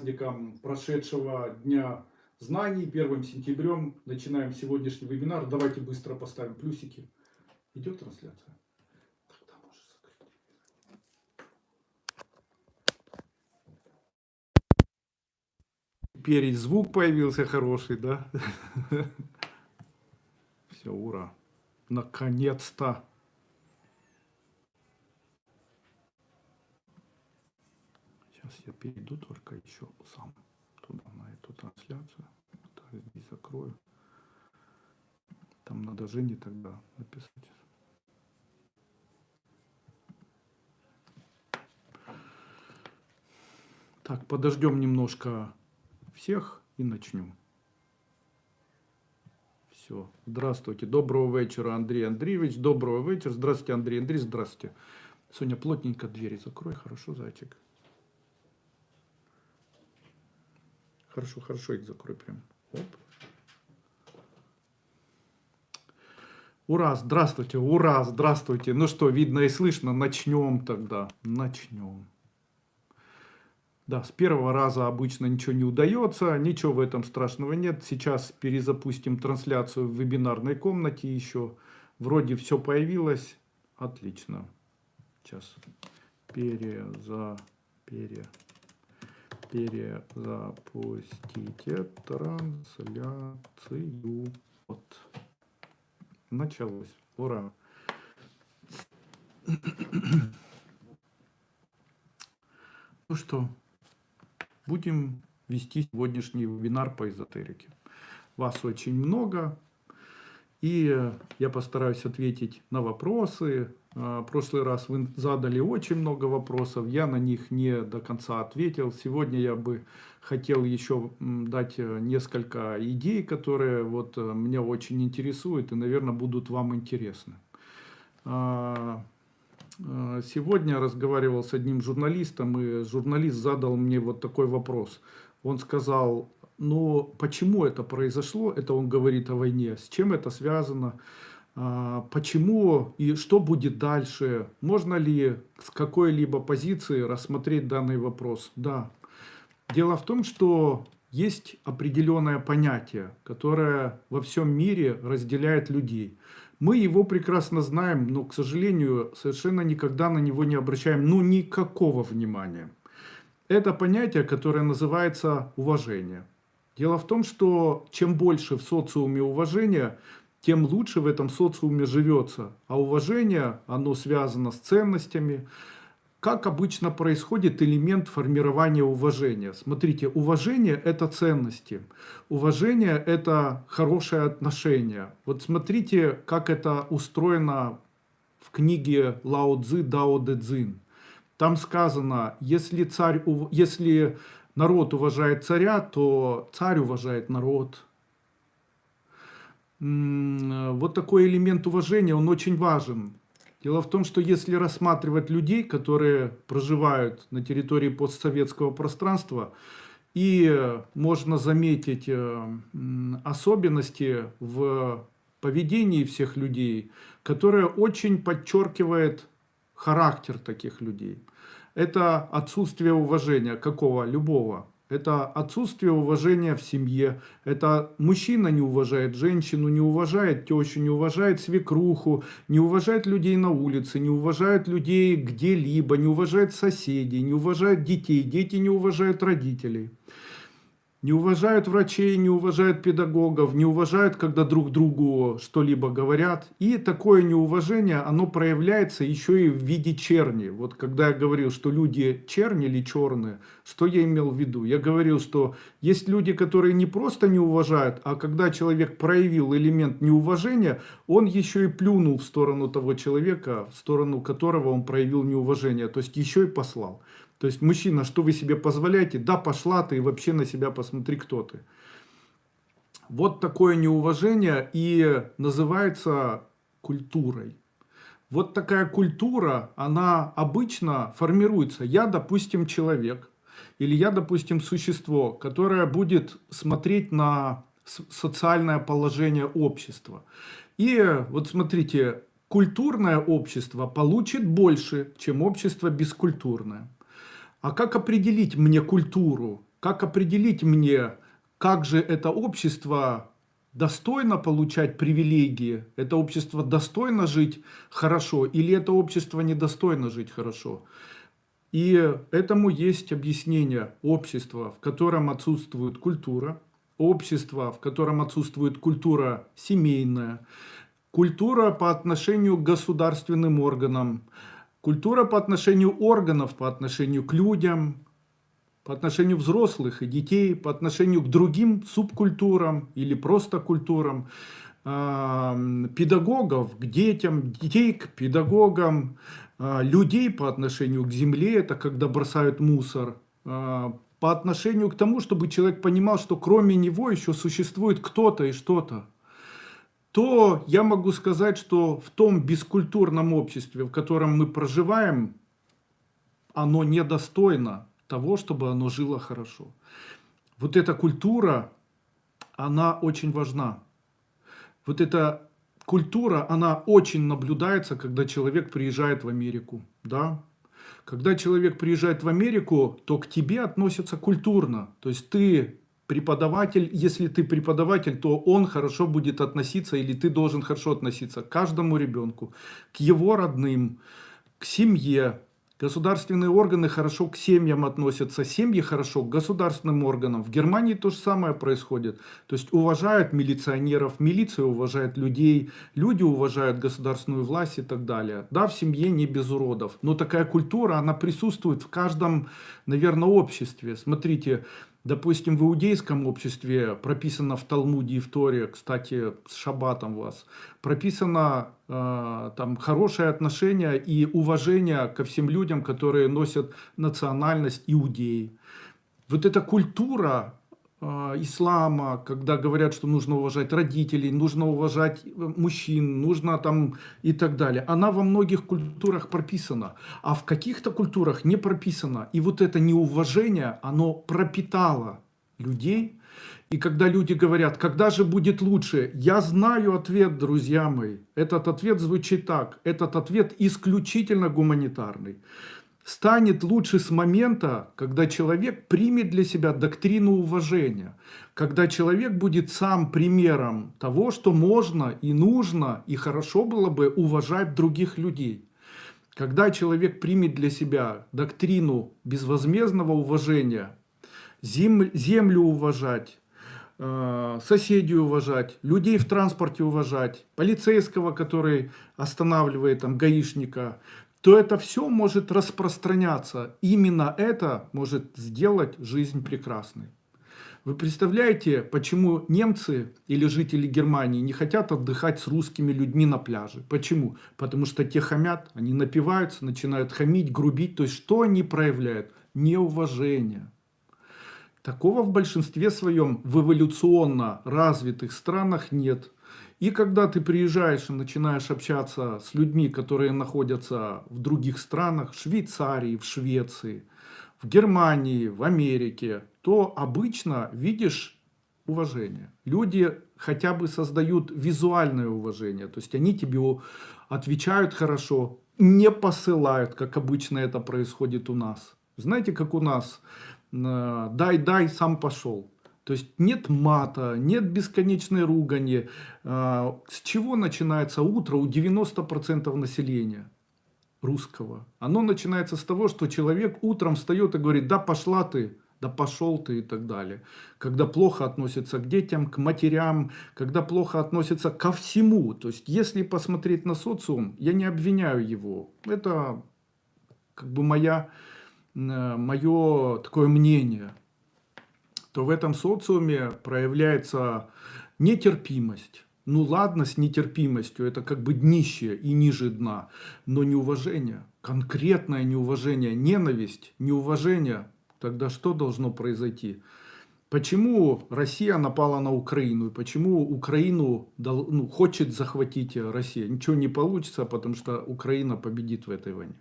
праздником прошедшего Дня знаний, 1 сентябрем. Начинаем сегодняшний вебинар. Давайте быстро поставим плюсики. Идет трансляция? Теперь звук появился хороший, да? Все, ура. Наконец-то. Сейчас я перейду только еще сам туда, на эту трансляцию. Так, здесь закрою. Там надо Жене тогда написать. Так, подождем немножко всех и начнем. Все. Здравствуйте. Доброго вечера, Андрей Андреевич. Доброго вечера. Здравствуйте, Андрей Андреевич. Здравствуйте. Соня, плотненько двери закрой. Хорошо, зайчик. Хорошо, хорошо их закрой прям. Оп. Ура, здравствуйте, ура, здравствуйте. Ну что, видно и слышно, начнем тогда, начнем. Да, с первого раза обычно ничего не удается, ничего в этом страшного нет. Сейчас перезапустим трансляцию в вебинарной комнате еще. Вроде все появилось, отлично. Сейчас переза, пере, перезапустите трансляцию. Вот. Началось. Ура. Ну что, будем вести сегодняшний вебинар по эзотерике. Вас очень много, и я постараюсь ответить на вопросы. А, в прошлый раз вы задали очень много вопросов, я на них не до конца ответил. Сегодня я бы хотел еще дать э, несколько идей, которые вот э, меня очень интересуют и, наверное, будут вам интересны. А, э, сегодня разговаривал с одним журналистом, и журналист задал мне вот такой вопрос. Он сказал, ну почему это произошло, это он говорит о войне, с чем это связано, а, почему и что будет дальше, можно ли с какой-либо позиции рассмотреть данный вопрос. Да, Дело в том, что есть определенное понятие, которое во всем мире разделяет людей. Мы его прекрасно знаем, но, к сожалению, совершенно никогда на него не обращаем ну никакого внимания. Это понятие, которое называется уважение. Дело в том, что чем больше в социуме уважения, тем лучше в этом социуме живется. А уважение, оно связано с ценностями, как обычно происходит элемент формирования уважения? Смотрите, уважение – это ценности. Уважение – это хорошее отношение. Вот смотрите, как это устроено в книге Лао Цзы Дао Дэ Цзин. Там сказано, если, царь, если народ уважает царя, то царь уважает народ. Вот такой элемент уважения, он очень важен. Дело в том, что если рассматривать людей, которые проживают на территории постсоветского пространства, и можно заметить э, особенности в поведении всех людей, которое очень подчеркивает характер таких людей. Это отсутствие уважения какого? Любого. Это отсутствие уважения в семье, это мужчина не уважает женщину, не уважает тещу, не уважает свекруху, не уважает людей на улице, не уважает людей где-либо, не уважает соседей, не уважает детей, дети не уважают родителей не уважают врачей, не уважают педагогов, не уважают, когда друг другу что-либо говорят. И такое неуважение, оно проявляется еще и в виде черни. Вот когда я говорил, что люди черни или черные, что я имел в виду? Я говорил, что есть люди, которые не просто не уважают, а когда человек проявил элемент неуважения, он еще и плюнул в сторону того человека, в сторону которого он проявил неуважение, то есть еще и послал. То есть, мужчина, что вы себе позволяете? Да, пошла ты и вообще на себя посмотри, кто ты. Вот такое неуважение и называется культурой. Вот такая культура, она обычно формируется. Я, допустим, человек, или я, допустим, существо, которое будет смотреть на социальное положение общества. И вот смотрите, культурное общество получит больше, чем общество бескультурное. А как определить мне культуру? Как определить мне, как же это общество достойно получать привилегии, это общество достойно жить хорошо или это общество недостойно жить хорошо. И этому есть объяснение. Общества, в котором отсутствует культура, общество, в котором отсутствует культура семейная, культура по отношению к государственным органам, культура по отношению органов, по отношению к людям, по отношению взрослых и детей, по отношению к другим субкультурам или просто культурам, педагогов к детям, детей к педагогам, а, людей по отношению к земле, это когда бросают мусор, а, по отношению к тому, чтобы человек понимал, что кроме него еще существует кто-то и что-то, то я могу сказать, что в том бескультурном обществе, в котором мы проживаем, оно недостойно того, чтобы оно жило хорошо. Вот эта культура, она очень важна. Вот эта культура, она очень наблюдается, когда человек приезжает в Америку. Да? Когда человек приезжает в Америку, то к тебе относятся культурно. То есть ты преподаватель, если ты преподаватель, то он хорошо будет относиться, или ты должен хорошо относиться к каждому ребенку, к его родным, к семье, Государственные органы хорошо к семьям относятся, семьи хорошо к государственным органам. В Германии то же самое происходит. То есть уважают милиционеров, милиция уважает людей, люди уважают государственную власть и так далее. Да, в семье не без уродов, но такая культура, она присутствует в каждом, наверное, обществе. Смотрите, Допустим, в иудейском обществе прописано в Талмуде и в Торе, кстати, с шаббатом вас, прописано э, там хорошее отношение и уважение ко всем людям, которые носят национальность иудеи. Вот эта культура ислама, когда говорят, что нужно уважать родителей, нужно уважать э, мужчин, нужно там и так далее. Она во многих культурах прописана, а в каких-то культурах не прописана. И вот это неуважение, оно пропитало людей. И когда люди говорят, когда же будет лучше, я знаю ответ, друзья мои. Этот ответ звучит так. Этот ответ исключительно гуманитарный станет лучше с момента, когда человек примет для себя доктрину уважения, когда человек будет сам примером того, что можно и нужно и хорошо было бы уважать других людей. Когда человек примет для себя доктрину безвозмездного уважения, землю уважать, э, соседей уважать, людей в транспорте уважать, полицейского, который останавливает там гаишника, то это все может распространяться. Именно это может сделать жизнь прекрасной. Вы представляете, почему немцы или жители Германии не хотят отдыхать с русскими людьми на пляже? Почему? Потому что те хамят, они напиваются, начинают хамить, грубить. То есть что они проявляют? Неуважение. Такого в большинстве своем в эволюционно развитых странах нет. И когда ты приезжаешь и начинаешь общаться с людьми, которые находятся в других странах, в Швейцарии, в Швеции, в Германии, в Америке, то обычно видишь уважение. Люди хотя бы создают визуальное уважение, то есть они тебе отвечают хорошо, не посылают, как обычно это происходит у нас. Знаете, как у нас, дай-дай, сам пошел. То есть нет мата, нет бесконечной ругани. А, с чего начинается утро у 90% населения русского? Оно начинается с того, что человек утром встает и говорит, да пошла ты, да пошел ты и так далее. Когда плохо относится к детям, к матерям, когда плохо относится ко всему. То есть, если посмотреть на социум, я не обвиняю его. Это как бы моя, э, мое такое мнение то в этом социуме проявляется нетерпимость. Ну ладно с нетерпимостью, это как бы днище и ниже дна, но неуважение, конкретное неуважение, ненависть, неуважение, тогда что должно произойти? Почему Россия напала на Украину? И почему Украину ну, хочет захватить Россия? Ничего не получится, потому что Украина победит в этой войне.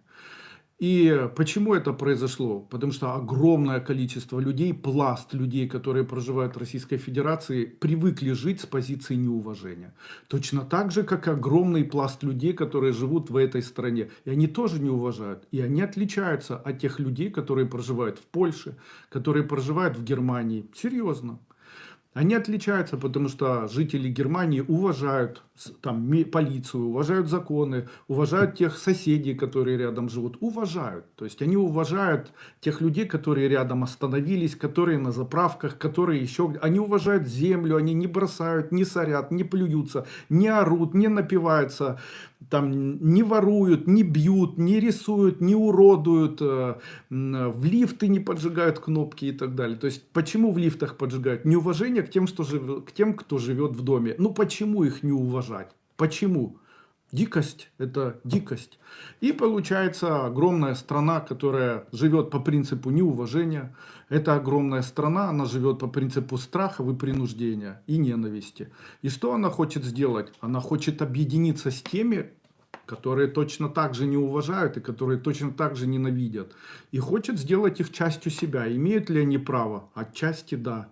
И почему это произошло? Потому что огромное количество людей, пласт людей, которые проживают в Российской Федерации, привыкли жить с позиции неуважения. Точно так же, как огромный пласт людей, которые живут в этой стране. И они тоже не уважают. И они отличаются от тех людей, которые проживают в Польше, которые проживают в Германии. Серьезно. Они отличаются, потому что жители Германии уважают там, полицию, уважают законы, уважают тех соседей, которые рядом живут. Уважают. То есть они уважают тех людей, которые рядом остановились, которые на заправках, которые еще... Они уважают землю, они не бросают, не сорят, не плюются, не орут, не напиваются, там, не воруют, не бьют, не рисуют, не уродуют, э, в лифты не поджигают кнопки и так далее. То есть почему в лифтах поджигают? Неуважение к тем, что жив... к тем, кто живет в доме. Ну почему их не уважать? Почему? Дикость – это дикость. И получается огромная страна, которая живет по принципу неуважения. Это огромная страна, она живет по принципу страха и принуждения и ненависти. И что она хочет сделать? Она хочет объединиться с теми, которые точно так же не уважают и которые точно так же ненавидят. И хочет сделать их частью себя. Имеют ли они право? Отчасти да.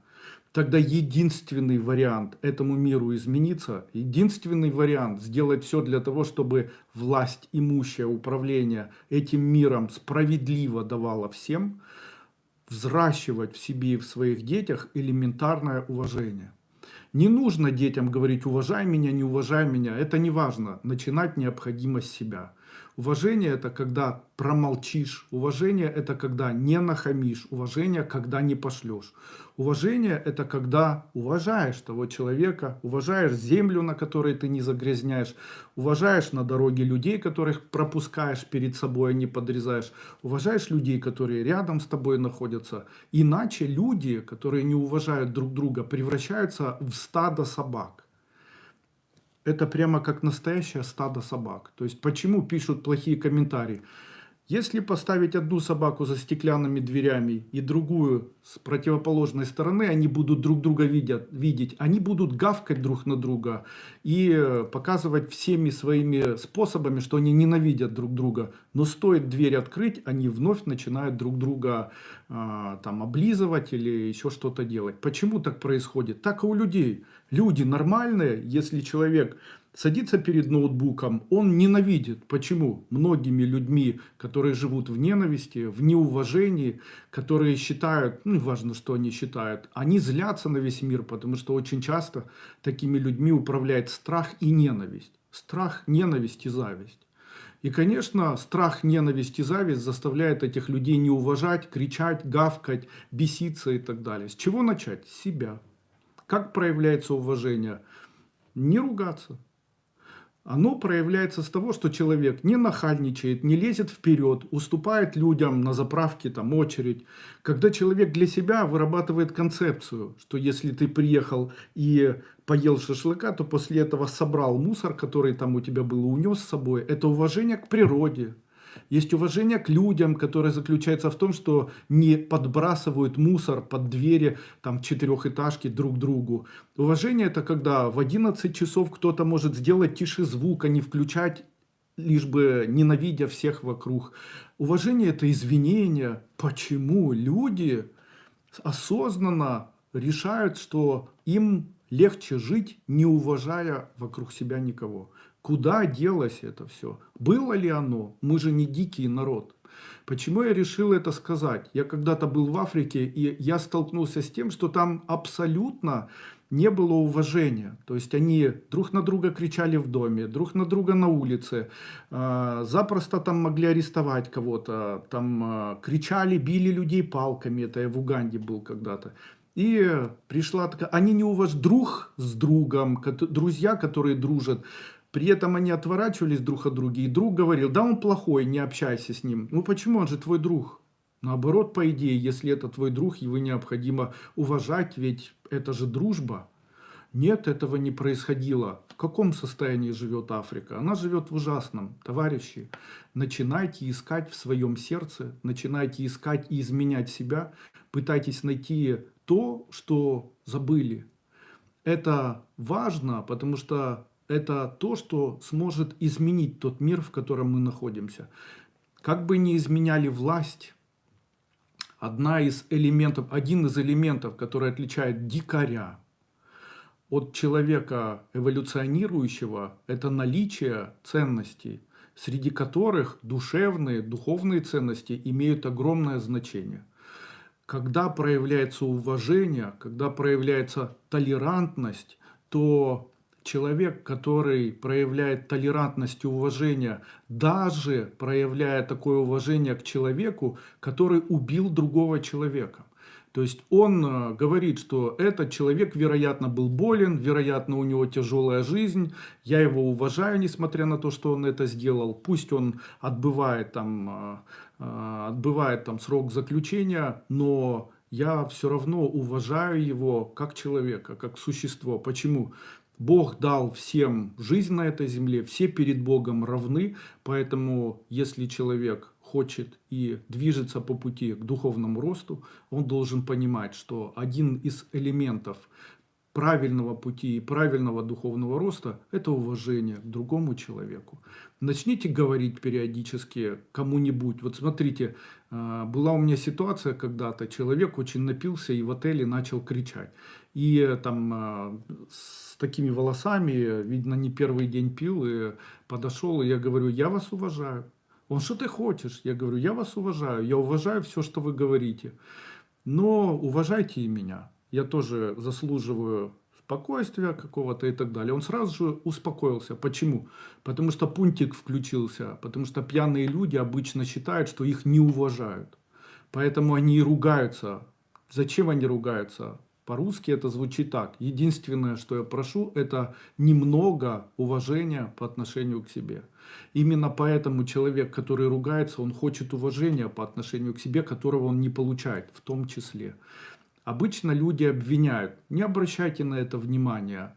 Тогда единственный вариант этому миру измениться, единственный вариант сделать все для того, чтобы власть, имущее управление этим миром справедливо давала всем, взращивать в себе и в своих детях элементарное уважение. Не нужно детям говорить «уважай меня, не уважай меня», это не важно. Начинать необходимо с себя. Уважение это когда промолчишь. Уважение это когда не нахамишь. Уважение, когда не пошлешь. Уважение это когда уважаешь того человека, уважаешь землю, на которой ты не загрязняешь, уважаешь на дороге людей, которых пропускаешь перед собой, а не подрезаешь, уважаешь людей, которые рядом с тобой находятся. Иначе люди, которые не уважают друг друга, превращаются в стадо собак это прямо как настоящее стадо собак. То есть почему пишут плохие комментарии? Если поставить одну собаку за стеклянными дверями и другую с противоположной стороны, они будут друг друга видят, видеть, они будут гавкать друг на друга и э, показывать всеми своими способами, что они ненавидят друг друга. Но стоит дверь открыть, они вновь начинают друг друга э, там облизывать или еще что-то делать. Почему так происходит? Так и у людей. Люди нормальные, если человек садится перед ноутбуком, он ненавидит. Почему? Многими людьми, которые живут в ненависти, в неуважении, которые считают, ну, важно, что они считают, они злятся на весь мир, потому что очень часто такими людьми управляет страх и ненависть. Страх, ненависть и зависть. И, конечно, страх, ненависть и зависть заставляет этих людей не уважать, кричать, гавкать, беситься и так далее. С чего начать? С себя. Как проявляется уважение? Не ругаться оно проявляется с того, что человек не нахальничает, не лезет вперед, уступает людям на заправке, там очередь. Когда человек для себя вырабатывает концепцию, что если ты приехал и поел шашлыка, то после этого собрал мусор, который там у тебя был, унес с собой. Это уважение к природе, есть уважение к людям, которое заключается в том, что не подбрасывают мусор под двери там четырехэтажки друг другу. Уважение это когда в 11 часов кто-то может сделать тише звук, а не включать лишь бы ненавидя всех вокруг. Уважение – это извинение. Почему люди осознанно решают, что им легче жить, не уважая вокруг себя никого? Куда делось это все? Было ли оно? Мы же не дикий народ. Почему я решил это сказать? Я когда-то был в Африке, и я столкнулся с тем, что там абсолютно не было уважения. То есть они друг на друга кричали в доме, друг на друга на улице, а, запросто там могли арестовать кого-то, там а, кричали, били людей палками, это я в Уганде был когда-то. И пришла такая, они не уважают друг с другом, друзья, которые дружат, при этом они отворачивались друг от друга, и друг говорил, да он плохой, не общайся с ним. Ну почему, он же твой друг. Наоборот, по идее, если это твой друг, его необходимо уважать, ведь это же дружба. Нет, этого не происходило. В каком состоянии живет Африка? Она живет в ужасном. Товарищи, начинайте искать в своем сердце, начинайте искать и изменять себя, пытайтесь найти то, что забыли. Это важно, потому что это то, что сможет изменить тот мир, в котором мы находимся. как бы ни изменяли власть, одна из элементов, один из элементов, который отличает дикаря от человека эволюционирующего, это наличие ценностей, среди которых душевные, духовные ценности имеют огромное значение. Когда проявляется уважение, когда проявляется толерантность, то человек, который проявляет толерантность и уважение, даже проявляя такое уважение к человеку, который убил другого человека. То есть он э, говорит, что этот человек, вероятно, был болен, вероятно, у него тяжелая жизнь, я его уважаю, несмотря на то, что он это сделал. Пусть он отбывает там, э, э, отбывает там срок заключения, но я все равно уважаю его как человека, как существо. Почему? Бог дал всем жизнь на этой земле, все перед Богом равны, поэтому если человек хочет и движется по пути к духовному росту, он должен понимать, что один из элементов правильного пути и правильного духовного роста – это уважение к другому человеку. Начните говорить периодически кому-нибудь. Вот смотрите, а, была у меня ситуация когда-то, человек очень напился и в отеле начал кричать. И там с такими волосами, видно, не первый день пил, и подошел, и я говорю, я вас уважаю. Он, что ты хочешь? Я говорю, я вас уважаю, я уважаю все, что вы говорите. Но уважайте и меня. Я тоже заслуживаю спокойствия какого-то и так далее. Он сразу же успокоился. Почему? Потому что пунктик включился. Потому что пьяные люди обычно считают, что их не уважают. Поэтому они и ругаются. Зачем они ругаются? По-русски это звучит так. Единственное, что я прошу, это немного уважения по отношению к себе. Именно поэтому человек, который ругается, он хочет уважения по отношению к себе, которого он не получает, в том числе. Обычно люди обвиняют. Не обращайте на это внимания.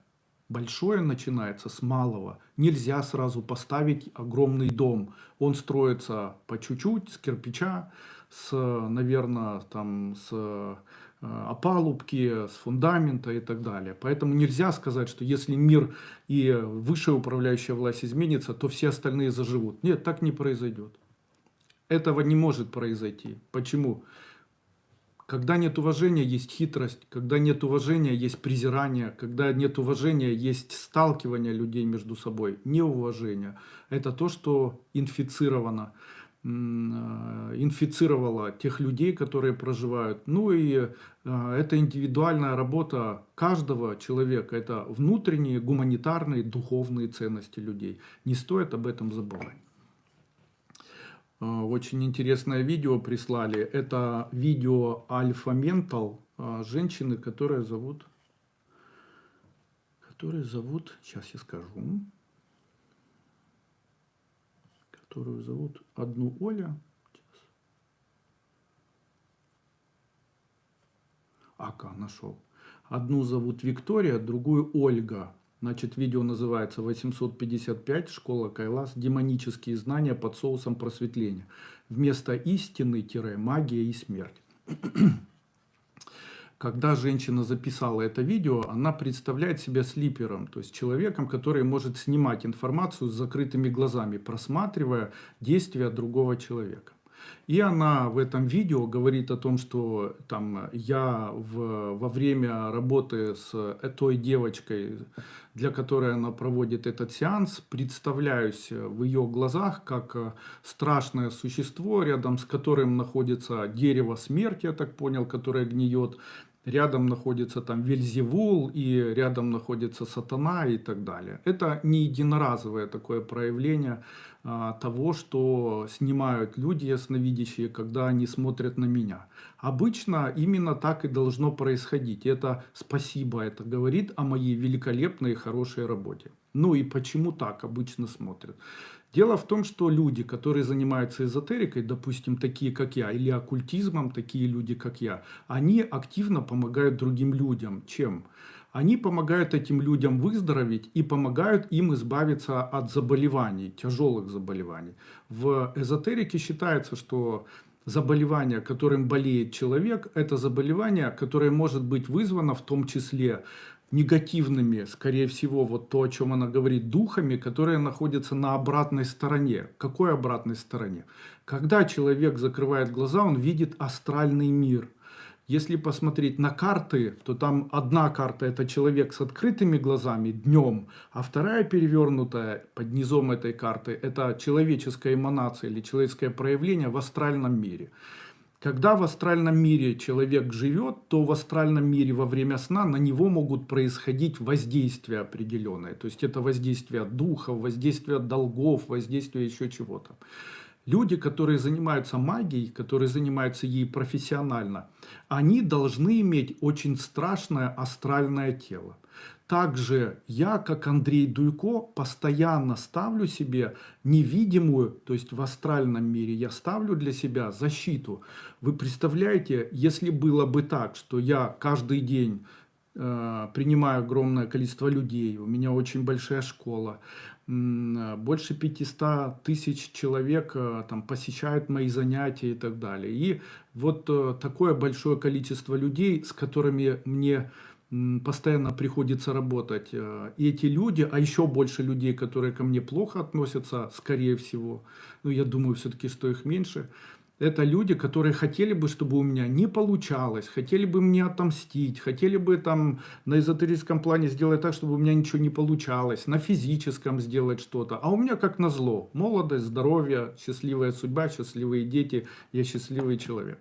Большое начинается с малого. Нельзя сразу поставить огромный дом. Он строится по чуть-чуть, с кирпича, с, наверное, там, с опалубки, с фундамента и так далее. Поэтому нельзя сказать, что если мир и высшая управляющая власть изменится, то все остальные заживут. Нет, так не произойдет. Этого не может произойти. Почему? Когда нет уважения, есть хитрость. Когда нет уважения, есть презирание. Когда нет уважения, есть сталкивание людей между собой. Неуважение. Это то, что инфицировано. Э, инфицировала тех людей, которые проживают. Ну и э, это индивидуальная работа каждого человека. Это внутренние гуманитарные духовные ценности людей. Не стоит об этом забывать. Э, очень интересное видео прислали. Это видео Альфа Ментал женщины, которая зовут... Которая зовут... Сейчас я скажу которую зовут одну Оля. Ака, нашел. Одну зовут Виктория, другую Ольга. Значит, видео называется 855 «Школа Кайлас. Демонические знания под соусом просветления». Вместо истины-магия и смерть. Когда женщина записала это видео, она представляет себя слипером, то есть человеком, который может снимать информацию с закрытыми глазами, просматривая действия другого человека. И она в этом видео говорит о том, что там, я в, во время работы с той девочкой, для которой она проводит этот сеанс, представляюсь в ее глазах как страшное существо, рядом с которым находится дерево смерти, я так понял, которое гниет, рядом находится там Вельзевул, и рядом находится сатана и так далее. Это не единоразовое такое проявление а, того, что снимают люди ясновидящие, когда они смотрят на меня. Обычно именно так и должно происходить. Это спасибо, это говорит о моей великолепной и хорошей работе. Ну и почему так обычно смотрят? Дело в том, что люди, которые занимаются эзотерикой, допустим, такие как я, или оккультизмом, такие люди как я, они активно помогают другим людям. Чем? Они помогают этим людям выздороветь и помогают им избавиться от заболеваний, тяжелых заболеваний. В эзотерике считается, что заболевание, которым болеет человек, это заболевание, которое может быть вызвано в том числе негативными, скорее всего, вот то, о чем она говорит, духами, которые находятся на обратной стороне. Какой обратной стороне? Когда человек закрывает глаза, он видит астральный мир. Если посмотреть на карты, то там одна карта это человек с открытыми глазами днем, а вторая перевернутая под низом этой карты это человеческая эманация или человеческое проявление в астральном мире. Когда в астральном мире человек живет, то в астральном мире во время сна на него могут происходить воздействия определенные. То есть это воздействие духов, воздействие долгов, воздействие еще чего-то. Люди, которые занимаются магией, которые занимаются ей профессионально, они должны иметь очень страшное астральное тело. Также я, как Андрей Дуйко, постоянно ставлю себе невидимую, то есть в астральном мире, я ставлю для себя защиту. Вы представляете, если было бы так, что я каждый день э, принимаю огромное количество людей, у меня очень большая школа, больше 500 тысяч человек э, там, посещают мои занятия и так далее. И вот э, такое большое количество людей, с которыми мне постоянно приходится работать. Э, и эти люди, а еще больше людей, которые ко мне плохо относятся, скорее всего, ну я думаю все-таки, что их меньше, это люди, которые хотели бы, чтобы у меня не получалось, хотели бы мне отомстить, хотели бы там на эзотерическом плане сделать так, чтобы у меня ничего не получалось, на физическом сделать что-то. А у меня как назло, молодость, здоровье, счастливая судьба, счастливые дети, я счастливый человек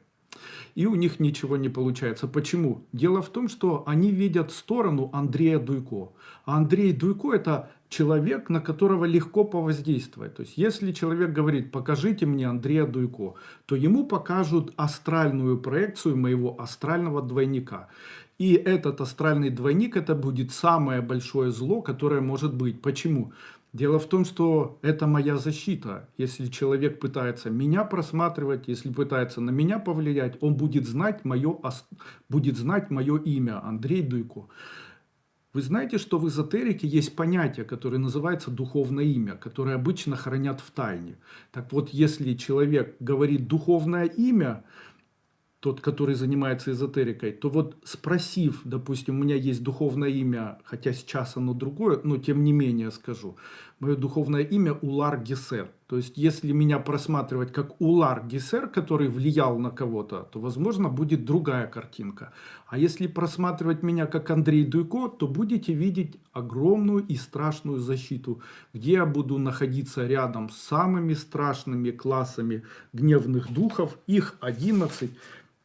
и у них ничего не получается. Почему? Дело в том, что они видят сторону Андрея Дуйко. А Андрей Дуйко это человек, на которого легко повоздействовать. То есть, если человек говорит, покажите мне Андрея Дуйко, то ему покажут астральную проекцию моего астрального двойника. И этот астральный двойник, это будет самое большое зло, которое может быть. Почему? Дело в том, что это моя защита. Если человек пытается меня просматривать, если пытается на меня повлиять, он будет знать мое, будет знать мое имя, Андрей Дуйко. Вы знаете, что в эзотерике есть понятие, которое называется духовное имя, которое обычно хранят в тайне. Так вот, если человек говорит духовное имя, тот, который занимается эзотерикой, то вот спросив, допустим, у меня есть духовное имя, хотя сейчас оно другое, но тем не менее скажу, мое духовное имя Улар Гесер. То есть, если меня просматривать как Улар Гесер, который влиял на кого-то, то, возможно, будет другая картинка. А если просматривать меня как Андрей Дуйко, то будете видеть огромную и страшную защиту, где я буду находиться рядом с самыми страшными классами гневных духов, их 11,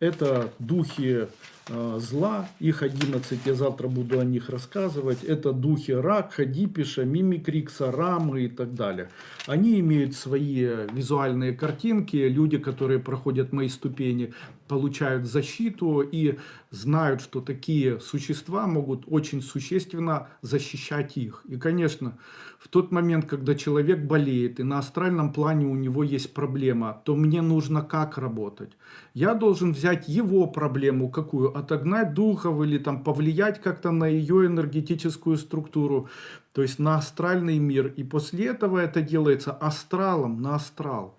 это духи э, зла, их 11, я завтра буду о них рассказывать. Это духи Ракха, Дипиша, Мимикрикса, Рамы и так далее. Они имеют свои визуальные картинки. Люди, которые проходят мои ступени, получают защиту и знают, что такие существа могут очень существенно защищать их. И, конечно, в тот момент, когда человек болеет, и на астральном плане у него есть проблема, то мне нужно как работать? Я должен взять его проблему какую? Отогнать духов или там повлиять как-то на ее энергетическую структуру, то есть на астральный мир. И после этого это делается астралом на астрал.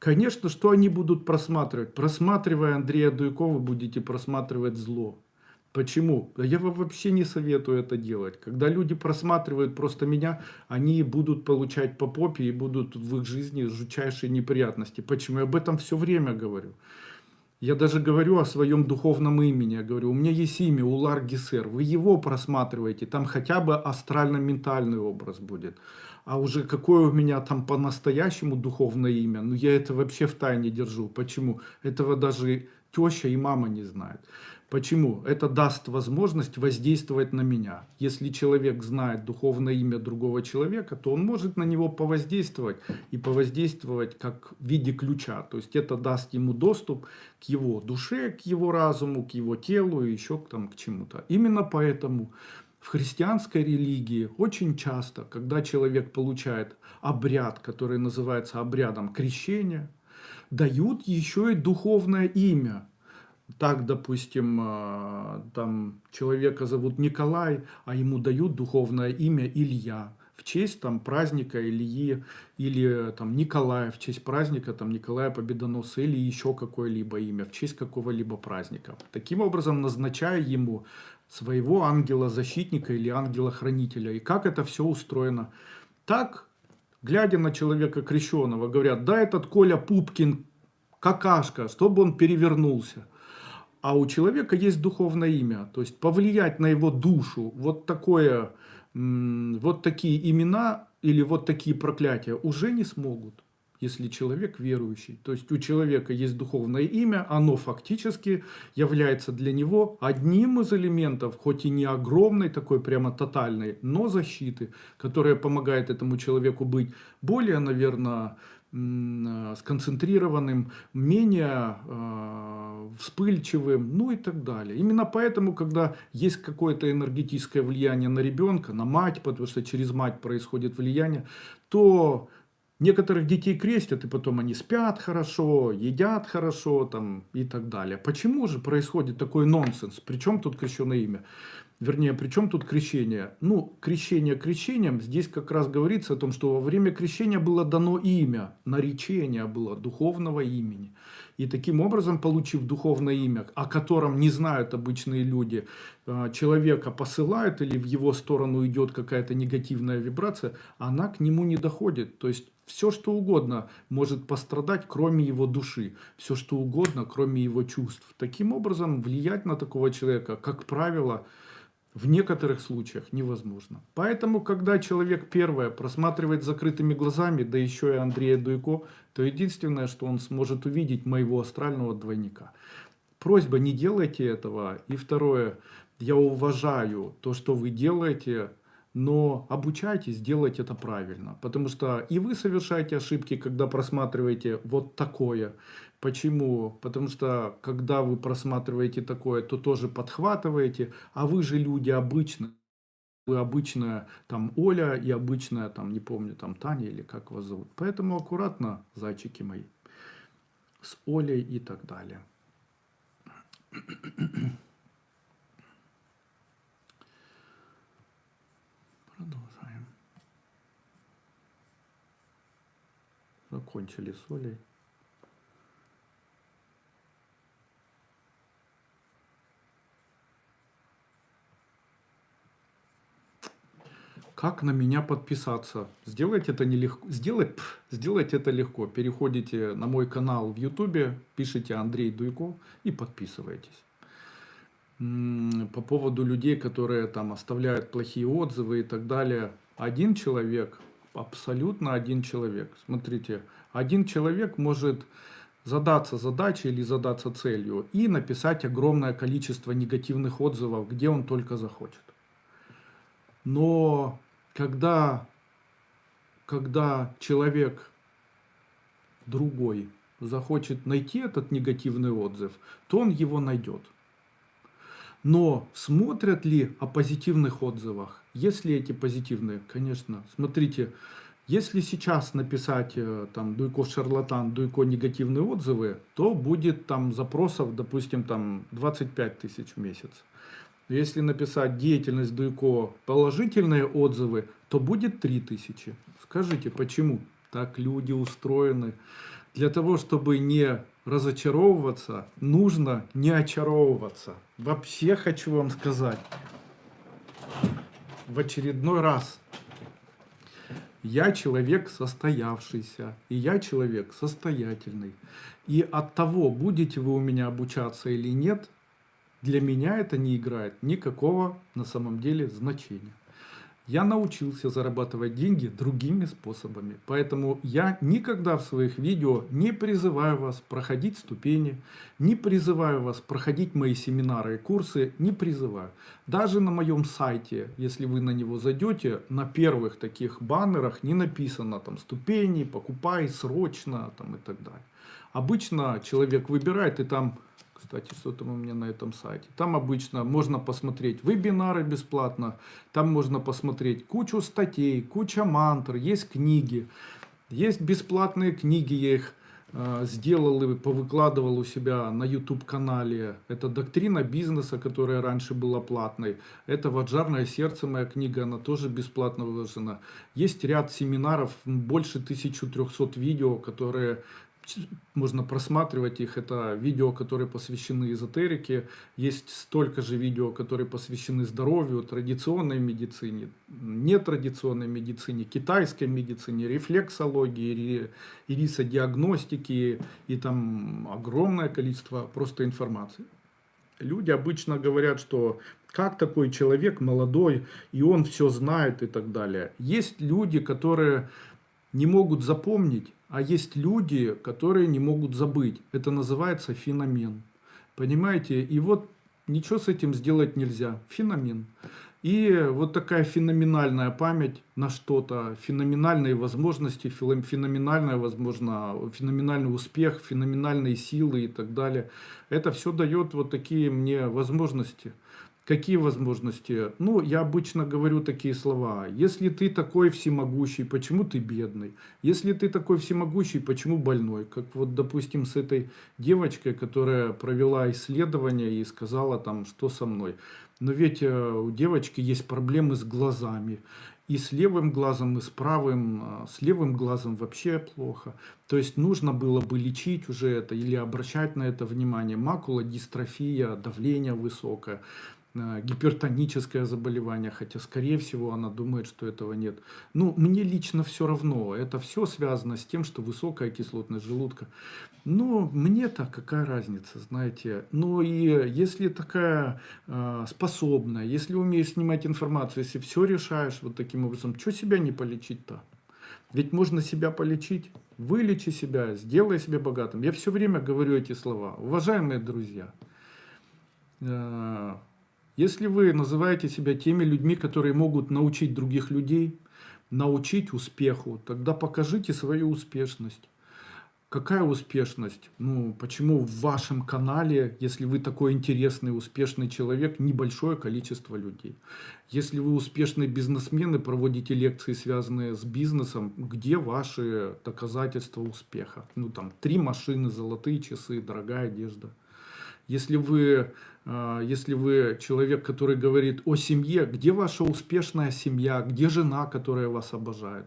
Конечно, что они будут просматривать? Просматривая Андрея Дуйкова, будете просматривать зло. Почему? Я вам вообще не советую это делать. Когда люди просматривают просто меня, они будут получать по попе и будут в их жизни жутчайшие неприятности. Почему? Я об этом все время говорю. Я даже говорю о своем духовном имени. Я говорю, у меня есть имя Улар Гисер. Вы его просматриваете, там хотя бы астрально-ментальный образ будет. А уже какое у меня там по-настоящему духовное имя, ну я это вообще в тайне держу. Почему? Этого даже теща и мама не знают. Почему? Это даст возможность воздействовать на меня. Если человек знает духовное имя другого человека, то он может на него повоздействовать и повоздействовать как в виде ключа. То есть это даст ему доступ к его душе, к его разуму, к его телу и еще там, к чему-то. Именно поэтому в христианской религии очень часто, когда человек получает обряд, который называется обрядом крещения, дают еще и духовное имя – так, допустим, а, там человека зовут Николай, а ему дают духовное имя Илья. В честь там праздника Ильи или там Николая, в честь праздника там Николая Победоносца или еще какое-либо имя, в честь какого-либо праздника. Таким образом назначая ему своего ангела-защитника или ангела-хранителя. И как это все устроено? Так, глядя на человека крещенного, говорят, да этот Коля Пупкин какашка, чтобы он перевернулся. А у человека есть духовное имя, то есть повлиять на его душу, вот такое, вот такие имена или вот такие проклятия уже не смогут, если человек верующий. То есть у человека есть духовное имя, оно фактически является для него одним из элементов, хоть и не огромной, такой прямо тотальной, но защиты, которая помогает этому человеку быть более, наверное, сконцентрированным, менее э, вспыльчивым, ну и так далее. Именно поэтому, когда есть какое-то энергетическое влияние на ребенка, на мать, потому что через мать происходит влияние, то некоторых детей крестят, и потом они спят хорошо, едят хорошо там, и так далее. Почему же происходит такой нонсенс? Причем тут крещенное имя? Вернее, при чем тут крещение? Ну, крещение крещением, здесь как раз говорится о том, что во время крещения было дано имя, наречение было духовного имени. И таким образом, получив духовное имя, о котором не знают обычные люди, э, человека посылают или в его сторону идет какая-то негативная вибрация, она к нему не доходит. То есть все, что угодно может пострадать, кроме его души. Все, что угодно, кроме его чувств. Таким образом, влиять на такого человека, как правило, в некоторых случаях невозможно. Поэтому, когда человек первое просматривает закрытыми глазами, да еще и Андрея Дуйко, то единственное, что он сможет увидеть моего астрального двойника. Просьба, не делайте этого. И второе, я уважаю то, что вы делаете, но обучайтесь делать это правильно. Потому что и вы совершаете ошибки, когда просматриваете вот такое. Почему? Потому что когда вы просматриваете такое, то тоже подхватываете, а вы же люди обычные. Вы обычная там Оля и обычная там, не помню, там Таня или как вас зовут. Поэтому аккуратно, зайчики мои, с Олей и так далее. Продолжаем. Закончили с Олей. Как на меня подписаться? Сделать это нелегко. Сделать, пф, сделать это легко. Переходите на мой канал в YouTube, пишите Андрей Дуйко и подписывайтесь. По поводу людей, которые там оставляют плохие отзывы и так далее. Один человек, абсолютно один человек. Смотрите, один человек может задаться задачей или задаться целью и написать огромное количество негативных отзывов, где он только захочет. Но когда, когда человек другой захочет найти этот негативный отзыв, то он его найдет. Но смотрят ли о позитивных отзывах? Если эти позитивные, конечно. Смотрите, если сейчас написать э, там Дуйко шарлатан, Дуйко негативные отзывы, то будет там запросов, допустим, там 25 тысяч в месяц. Если написать деятельность Дуйко положительные отзывы, то будет 3000. Скажите, почему? Так люди устроены. Для того, чтобы не разочаровываться, нужно не очаровываться. Вообще хочу вам сказать, в очередной раз, я человек состоявшийся, и я человек состоятельный. И от того, будете вы у меня обучаться или нет, для меня это не играет никакого на самом деле значения. Я научился зарабатывать деньги другими способами. Поэтому я никогда в своих видео не призываю вас проходить ступени, не призываю вас проходить мои семинары и курсы, не призываю. Даже на моем сайте, если вы на него зайдете, на первых таких баннерах не написано там ступени, покупай срочно там, и так далее. Обычно человек выбирает и там кстати, что там у меня на этом сайте. Там обычно можно посмотреть вебинары бесплатно, там можно посмотреть кучу статей, куча мантр, есть книги, есть бесплатные книги, я их э, сделал и повыкладывал у себя на YouTube-канале. Это «Доктрина бизнеса», которая раньше была платной. Это «Ваджарное сердце», моя книга, она тоже бесплатно выложена. Есть ряд семинаров, больше 1300 видео, которые можно просматривать их. Это видео, которые посвящены эзотерике. Есть столько же видео, которые посвящены здоровью, традиционной медицине, нетрадиционной медицине, китайской медицине, рефлексологии, ирисодиагностики и там огромное количество просто информации. Люди обычно говорят, что как такой человек молодой, и он все знает и так далее. Есть люди, которые не могут запомнить а есть люди, которые не могут забыть. Это называется феномен. Понимаете? И вот ничего с этим сделать нельзя. Феномен. И вот такая феноменальная память на что-то, феноменальные возможности, феноменальная, возможно, феноменальный успех, феноменальные силы и так далее. Это все дает вот такие мне возможности. Какие возможности? Ну, я обычно говорю такие слова. Если ты такой всемогущий, почему ты бедный? Если ты такой всемогущий, почему больной? Как вот, допустим, с этой девочкой, которая провела исследование и сказала там, что со мной. Но ведь э, у девочки есть проблемы с глазами. И с левым глазом, и с правым, а, с левым глазом вообще плохо. То есть нужно было бы лечить уже это или обращать на это внимание. Макула, дистрофия, давление высокое. Э, гипертоническое заболевание, хотя, скорее всего, она думает, что этого нет. Ну, мне лично все равно. Это все связано с тем, что высокая кислотность желудка. Но мне-то какая разница, знаете. Ну, и если такая э, способная, если умеешь снимать информацию, если все решаешь вот таким образом, что себя не полечить-то? Ведь можно себя полечить. Вылечи себя, сделай себя богатым. Я все время говорю эти слова. Уважаемые друзья, э, если вы называете себя теми людьми, которые могут научить других людей, научить успеху, тогда покажите свою успешность. Какая успешность? Ну, почему в вашем канале, если вы такой интересный, успешный человек, небольшое количество людей? Если вы успешный бизнесмен и проводите лекции, связанные с бизнесом, где ваши доказательства успеха? Ну, там, три машины, золотые часы, дорогая одежда. Если вы, если вы человек, который говорит о семье, где ваша успешная семья, где жена, которая вас обожает?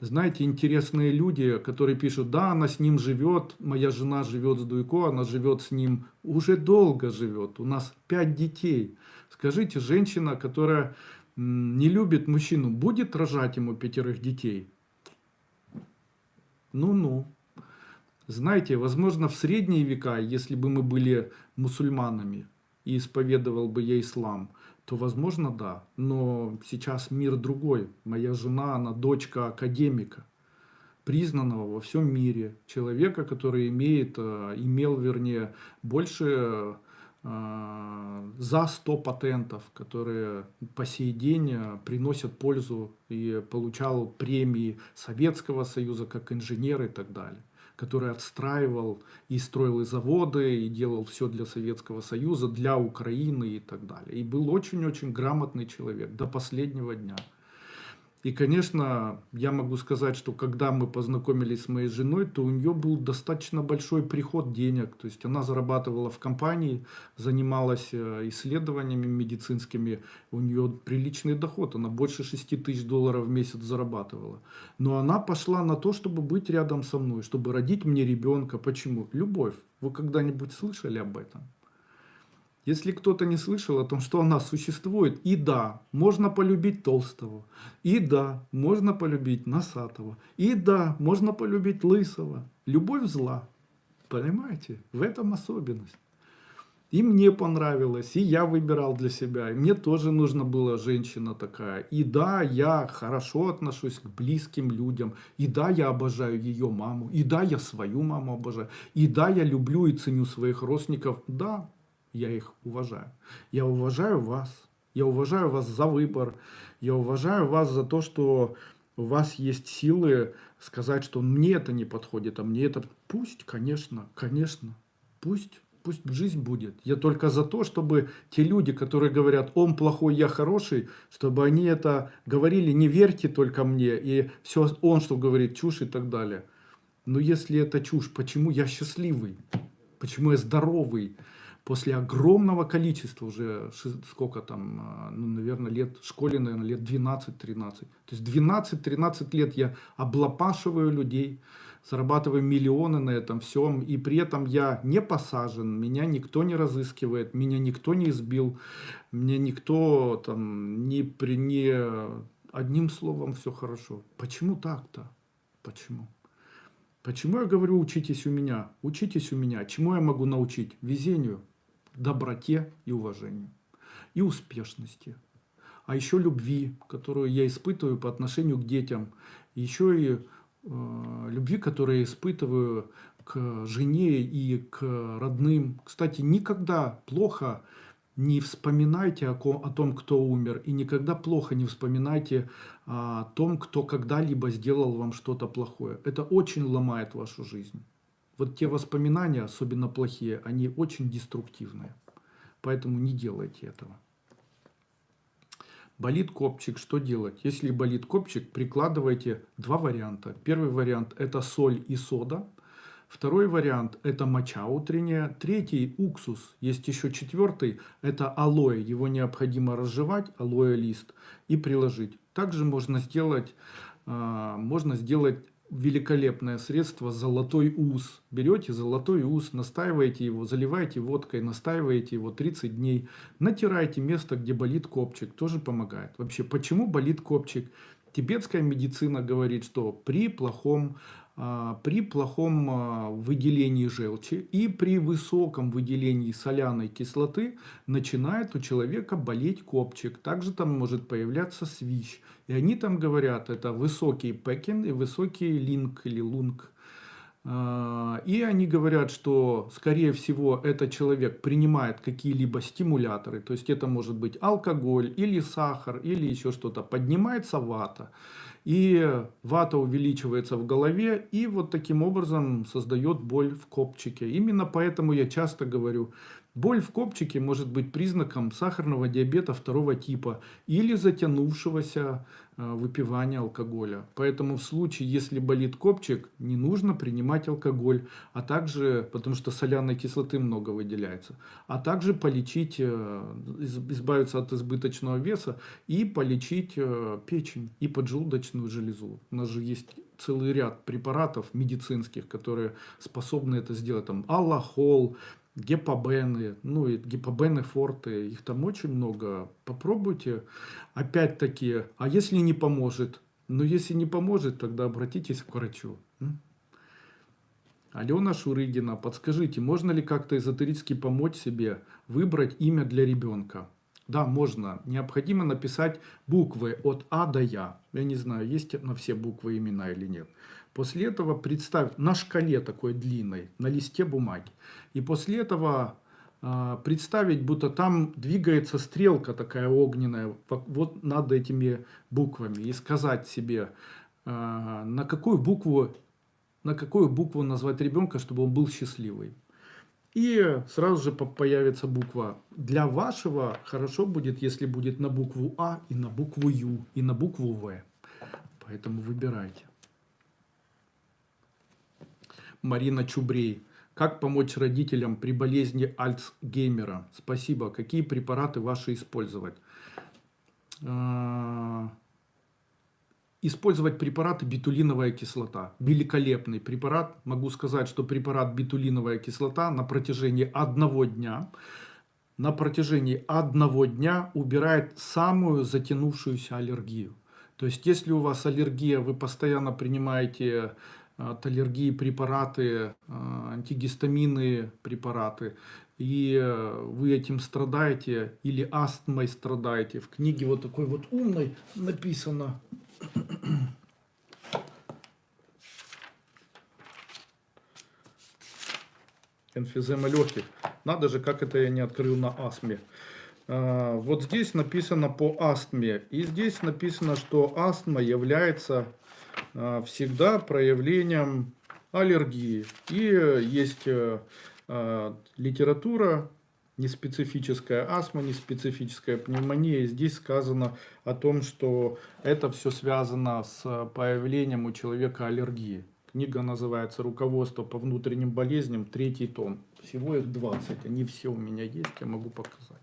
Знаете, интересные люди, которые пишут, да, она с ним живет, моя жена живет с Дуйко, она живет с ним, уже долго живет, у нас пять детей. Скажите, женщина, которая не любит мужчину, будет рожать ему пятерых детей? Ну-ну. Знаете, возможно, в средние века, если бы мы были мусульманами и исповедовал бы я ислам, то, возможно, да. Но сейчас мир другой. Моя жена, она дочка академика, признанного во всем мире. Человека, который имеет, э, имел, вернее, больше э, за 100 патентов, которые по сей день э, приносят пользу и получал премии Советского Союза как инженер и так далее который отстраивал и строил и заводы, и делал все для Советского Союза, для Украины и так далее. И был очень-очень грамотный человек до последнего дня. И, конечно, я могу сказать, что когда мы познакомились с моей женой, то у нее был достаточно большой приход денег. То есть она зарабатывала в компании, занималась э, исследованиями медицинскими. У нее приличный доход, она больше 6 тысяч долларов в месяц зарабатывала. Но она пошла на то, чтобы быть рядом со мной, чтобы родить мне ребенка. Почему? Любовь. Вы когда-нибудь слышали об этом? Если кто-то не слышал о том, что она существует, и да, можно полюбить Толстого, и да, можно полюбить Носатого, и да, можно полюбить Лысого. Любовь зла. Понимаете? В этом особенность. И мне понравилось, и я выбирал для себя. И мне тоже нужна была женщина такая. И да, я хорошо отношусь к близким людям. И да, я обожаю ее маму. И да, я свою маму обожаю. И да, я люблю и ценю своих родственников. Да, я их уважаю. Я уважаю вас. Я уважаю вас за выбор. Я уважаю вас за то, что у вас есть силы сказать, что мне это не подходит, а мне это... Пусть, конечно, конечно, пусть, пусть жизнь будет. Я только за то, чтобы те люди, которые говорят, он плохой, я хороший, чтобы они это говорили, не верьте только мне, и все он, что говорит, чушь и так далее. Но если это чушь, почему я счастливый? Почему я здоровый? После огромного количества уже, сколько там, а, ну, наверное, лет, школе, наверное, лет 12-13. То есть 12-13 лет я облапашиваю людей, зарабатываю миллионы на этом всем, и при этом я не посажен, меня никто не разыскивает, меня никто не избил, мне никто там не при не одним словом все хорошо. Почему так-то? Почему? Почему я говорю учитесь у меня? Учитесь у меня. Чему я могу научить? Везению, доброте и уважению. И успешности. А еще любви, которую я испытываю по отношению к детям. Еще и Э, любви, которую я испытываю к жене и к родным. Кстати, никогда плохо не вспоминайте о, о том, кто умер, и никогда плохо не вспоминайте о том, кто когда-либо сделал вам что-то плохое. Это очень ломает вашу жизнь. Вот те воспоминания, особенно плохие, они очень деструктивные. Поэтому не делайте этого. Болит копчик, что делать? Если болит копчик, прикладывайте два варианта. Первый вариант это соль и сода. Второй вариант это моча утренняя. Третий уксус. Есть еще четвертый, это алоэ. Его необходимо разжевать, алоэ лист, и приложить. Также можно сделать, а, можно сделать великолепное средство «Золотой ус». Берете золотой ус, настаиваете его, заливаете водкой, настаиваете его 30 дней, натираете место, где болит копчик, тоже помогает. Вообще, почему болит копчик? Тибетская медицина говорит, что при плохом при плохом а, выделении желчи и при высоком выделении соляной кислоты начинает у человека болеть копчик. Также там может появляться свищ. И они там говорят, это высокий пекин и высокий линк или лунг. А, и они говорят, что, скорее всего, этот человек принимает какие-либо стимуляторы. То есть это может быть алкоголь или сахар или еще что-то. Поднимается вата и вата увеличивается в голове, и вот таким образом создает боль в копчике. Именно поэтому я часто говорю, боль в копчике может быть признаком сахарного диабета второго типа или затянувшегося выпивания алкоголя. Поэтому в случае, если болит копчик, не нужно принимать алкоголь, а также, потому что соляной кислоты много выделяется, а также полечить, э, избавиться от избыточного веса и полечить э, печень и поджелудочную железу. У нас же есть целый ряд препаратов медицинских, которые способны это сделать. Там аллахол, гепабены, ну и гепабены форты, их там очень много. Попробуйте. Опять-таки, а если не поможет? Ну, если не поможет, тогда обратитесь к врачу. Алена Шурыгина, подскажите, можно ли как-то эзотерически помочь себе выбрать имя для ребенка? Да, можно. Необходимо написать буквы от А до Я. Я не знаю, есть на все буквы имена или нет. После этого представь на шкале такой длинной, на листе бумаги. И после этого э, представить, будто там двигается стрелка такая огненная, вот над этими буквами. И сказать себе, э, на какую букву на какую букву назвать ребенка, чтобы он был счастливый. И сразу же появится буква. Для вашего хорошо будет, если будет на букву А и на букву Ю и на букву В. Поэтому выбирайте. Марина Чубрей. Как помочь родителям при болезни Альцгеймера? Спасибо. Какие препараты ваши использовать? А, использовать препараты битулиновая кислота. Великолепный препарат. Могу сказать, что препарат битулиновая кислота на протяжении одного дня на протяжении одного дня убирает самую затянувшуюся аллергию. То есть, если у вас аллергия, вы постоянно принимаете от аллергии препараты, а, антигистаминные препараты, и э, вы этим страдаете или астмой страдаете. В книге вот такой вот умной написано. Энфизема легких. Надо же, как это я не открыл на астме. А, вот здесь написано по астме. И здесь написано, что астма является всегда проявлением аллергии. И есть э, а, литература, неспецифическая астма, неспецифическая пневмония. Здесь сказано о том, что это все связано с появлением у человека аллергии. Книга называется «Руководство по внутренним болезням», третий том. Всего их 20, они все у меня есть, я могу показать.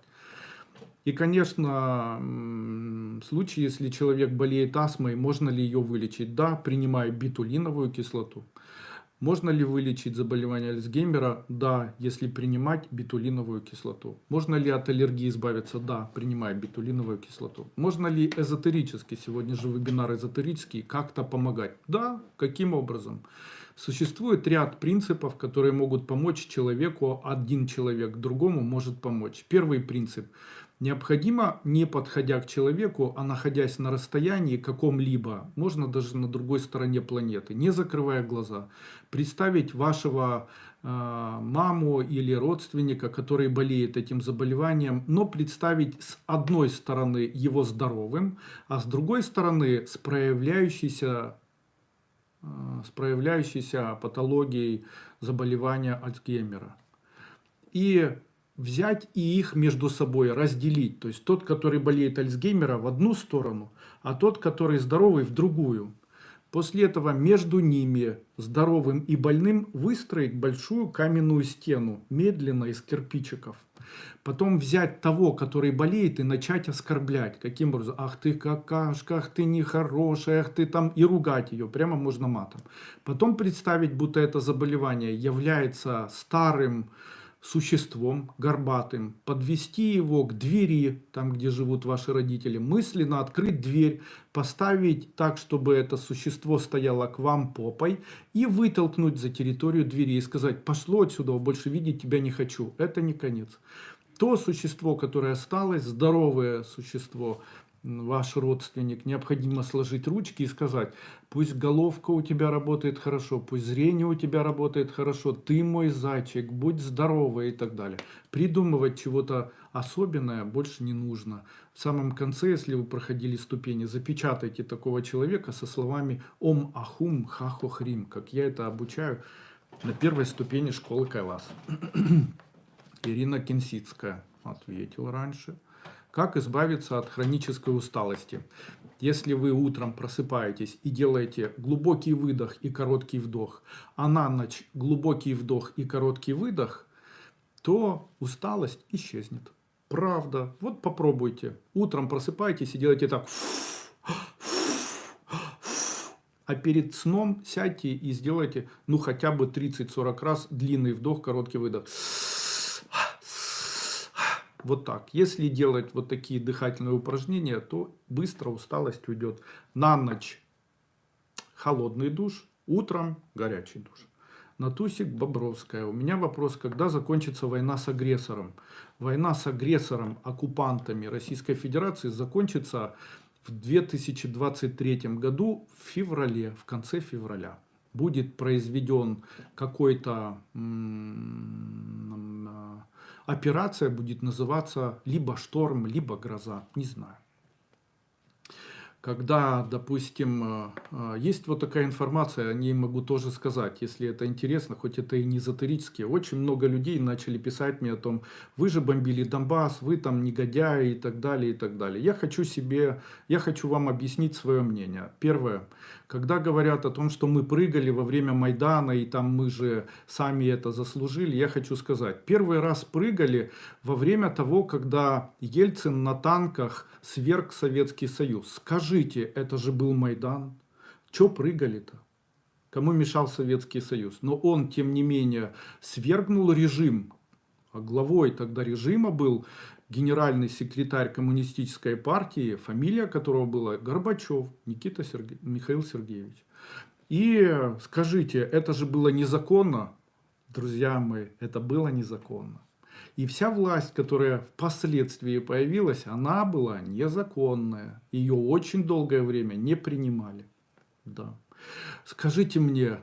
И, конечно, в случае, если человек болеет астмой, можно ли ее вылечить? Да, принимая битулиновую кислоту. Можно ли вылечить заболевание Альцгеймера? Да, если принимать битулиновую кислоту. Можно ли от аллергии избавиться? Да, принимая битулиновую кислоту. Можно ли эзотерически, сегодня же вебинар эзотерический, как-то помогать? Да, каким образом? Существует ряд принципов, которые могут помочь человеку, один человек другому может помочь. Первый принцип – Необходимо, не подходя к человеку, а находясь на расстоянии каком-либо, можно даже на другой стороне планеты, не закрывая глаза, представить вашего э, маму или родственника, который болеет этим заболеванием, но представить с одной стороны его здоровым, а с другой стороны с проявляющейся, э, с проявляющейся патологией заболевания Альцгеймера. И взять и их между собой разделить. То есть тот, который болеет Альцгеймера в одну сторону, а тот, который здоровый в другую. После этого между ними, здоровым и больным, выстроить большую каменную стену, медленно из кирпичиков. Потом взять того, который болеет, и начать оскорблять. Каким образом? Ах ты какашка, ах ты нехорошая, ах ты там... И ругать ее, прямо можно матом. Потом представить, будто это заболевание является старым, существом горбатым, подвести его к двери, там где живут ваши родители, мысленно открыть дверь, поставить так, чтобы это существо стояло к вам попой и вытолкнуть за территорию двери и сказать, пошло отсюда, больше видеть тебя не хочу. Это не конец. То существо, которое осталось, здоровое существо, ваш родственник, необходимо сложить ручки и сказать, пусть головка у тебя работает хорошо, пусть зрение у тебя работает хорошо, ты мой зайчик, будь здоровый и так далее. Придумывать чего-то особенное больше не нужно. В самом конце, если вы проходили ступени, запечатайте такого человека со словами «Ом Ахум Хахохрим», как я это обучаю на первой ступени школы Кайлас. Ирина Кинсицкая ответила раньше. Как избавиться от хронической усталости? Если вы утром просыпаетесь и делаете глубокий выдох и короткий вдох, а на ночь глубокий вдох и короткий выдох, то усталость исчезнет. Правда. Вот попробуйте. Утром просыпайтесь и делайте так. А перед сном сядьте и сделайте ну хотя бы 30-40 раз длинный вдох, короткий выдох. Вот так. Если делать вот такие дыхательные упражнения, то быстро усталость уйдет. На ночь холодный душ, утром горячий душ. Натусик Бобровская. У меня вопрос, когда закончится война с агрессором? Война с агрессором, оккупантами Российской Федерации закончится в 2023 году в феврале, в конце февраля. Будет произведен какой-то операция будет называться либо шторм, либо гроза, не знаю. Когда, допустим, э, э, есть вот такая информация, о ней могу тоже сказать, если это интересно, хоть это и не эзотерически. Очень много людей начали писать мне о том, вы же бомбили Донбасс, вы там негодяи и так далее, и так далее. Я хочу себе, я хочу вам объяснить свое мнение. Первое. Когда говорят о том, что мы прыгали во время Майдана, и там мы же сами это заслужили, я хочу сказать, первый раз прыгали во время того, когда Ельцин на танках сверг Советский Союз. Скажите, это же был Майдан. Че прыгали-то? Кому мешал Советский Союз? Но он, тем не менее, свергнул режим. А главой тогда режима был генеральный секретарь коммунистической партии, фамилия которого была Горбачев Никита Серге... Михаил Сергеевич. И скажите, это же было незаконно? Друзья мои, это было незаконно. И вся власть, которая впоследствии появилась, она была незаконная. Ее очень долгое время не принимали. Да. Скажите мне,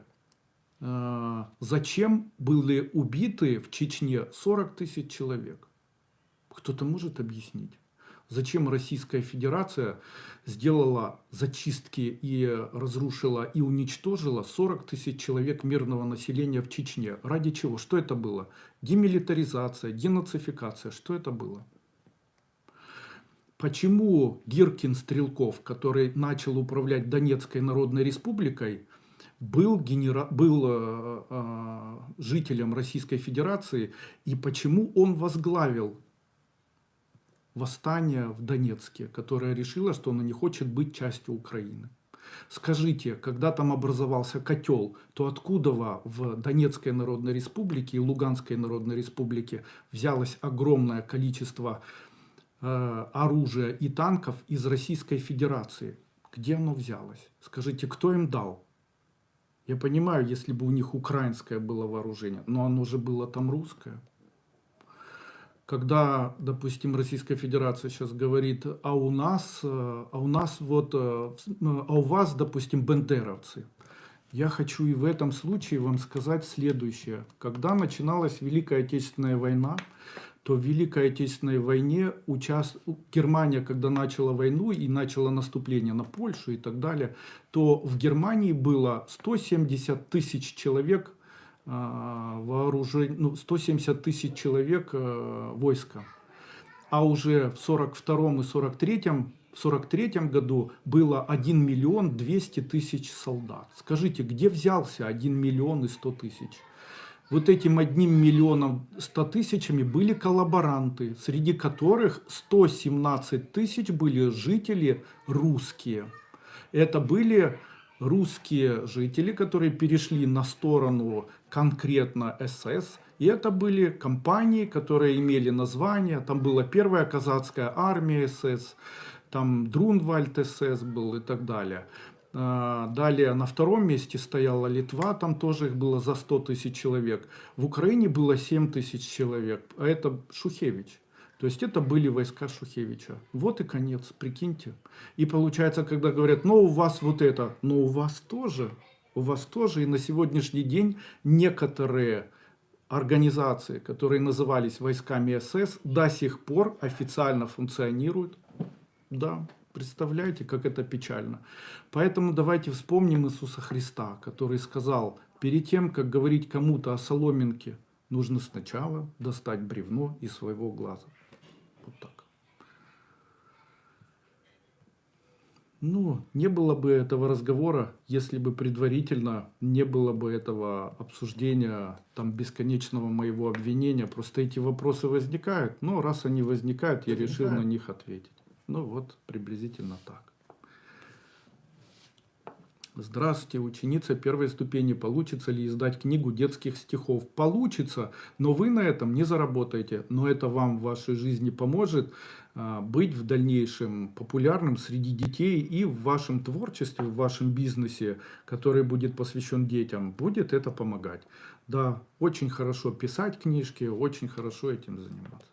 э, зачем были убиты в Чечне 40 тысяч человек? Кто-то может объяснить? Зачем Российская Федерация сделала зачистки и разрушила и уничтожила 40 тысяч человек мирного населения в Чечне? Ради чего? Что это было? Демилитаризация, денацификация. Что это было? Почему Гиркин Стрелков, который начал управлять Донецкой Народной Республикой, был, генера... был э, э, жителем Российской Федерации и почему он возглавил восстание в Донецке, которое решило, что оно не хочет быть частью Украины. Скажите, когда там образовался котел, то откуда в Донецкой Народной Республике и Луганской Народной Республике взялось огромное количество э, оружия и танков из Российской Федерации? Где оно взялось? Скажите, кто им дал? Я понимаю, если бы у них украинское было вооружение, но оно же было там русское когда, допустим, Российская Федерация сейчас говорит, а у нас, э, а у нас вот, э, а у вас, допустим, бендеровцы. Я хочу и в этом случае вам сказать следующее. Когда начиналась Великая Отечественная война, то в Великой Отечественной войне участ... Германия, когда начала войну и начала наступление на Польшу и так далее, то в Германии было 170 тысяч человек вооружение, ну, 170 тысяч человек э, войска. А уже в 42 и 43 в 43 году было 1 миллион 200 тысяч солдат. Скажите, где взялся 1 миллион и 100 тысяч? Вот этим одним миллионом 100 тысячами были коллаборанты, среди которых 117 тысяч были жители русские. Это были русские жители, которые перешли на сторону конкретно СС. И это были компании, которые имели название. Там была первая казацкая армия СС, там Друнвальд СС был и так далее. А, далее на втором месте стояла Литва, там тоже их было за 100 тысяч человек. В Украине было 7 тысяч человек, а это Шухевич. То есть это были войска Шухевича. Вот и конец, прикиньте. И получается, когда говорят, ну у вас вот это, но у вас тоже, у вас тоже. И на сегодняшний день некоторые организации, которые назывались войсками СС, до сих пор официально функционируют. Да, представляете, как это печально. Поэтому давайте вспомним Иисуса Христа, который сказал, перед тем, как говорить кому-то о соломинке, нужно сначала достать бревно из своего глаза. Вот так. Ну, не было бы этого разговора, если бы предварительно не было бы этого обсуждения, там, бесконечного моего обвинения. Просто эти вопросы возникают, но раз они возникают, я решил на них ответить. Ну вот, приблизительно так. Здравствуйте, ученица первой ступени. Получится ли издать книгу детских стихов? Получится, но вы на этом не заработаете. Но это вам в вашей жизни поможет быть в дальнейшем популярным среди детей и в вашем творчестве, в вашем бизнесе, который будет посвящен детям, будет это помогать. Да, очень хорошо писать книжки, очень хорошо этим заниматься.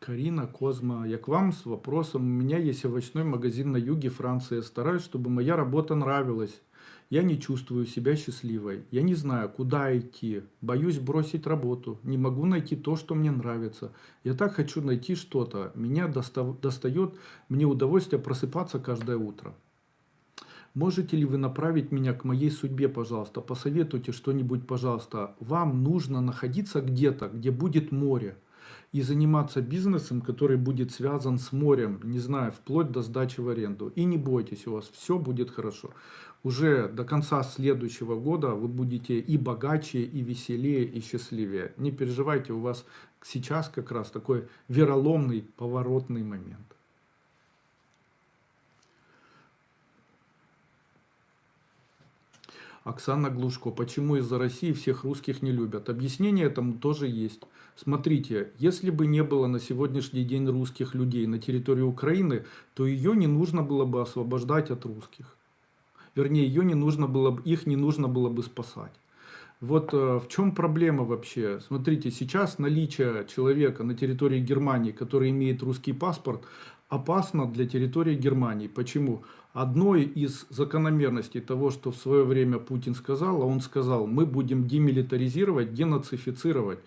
Карина Козма, я к вам с вопросом. У меня есть овощной магазин на юге Франции. Стараюсь, чтобы моя работа нравилась. Я не чувствую себя счастливой. Я не знаю, куда идти. Боюсь бросить работу. Не могу найти то, что мне нравится. Я так хочу найти что-то. Меня достает, мне удовольствие просыпаться каждое утро. Можете ли вы направить меня к моей судьбе, пожалуйста? Посоветуйте что-нибудь, пожалуйста. Вам нужно находиться где-то, где будет море и заниматься бизнесом, который будет связан с морем, не знаю, вплоть до сдачи в аренду. И не бойтесь, у вас все будет хорошо. Уже до конца следующего года вы будете и богаче, и веселее, и счастливее. Не переживайте, у вас сейчас как раз такой вероломный, поворотный момент. Оксана Глушко. Почему из-за России всех русских не любят? Объяснение этому тоже есть. Смотрите, если бы не было на сегодняшний день русских людей на территории Украины, то ее не нужно было бы освобождать от русских. Вернее, ее не нужно было, их не нужно было бы спасать. Вот э, в чем проблема вообще? Смотрите, сейчас наличие человека на территории Германии, который имеет русский паспорт, опасно для территории Германии. Почему? Одной из закономерностей того, что в свое время Путин сказал, а он сказал, мы будем демилитаризировать, денацифицировать.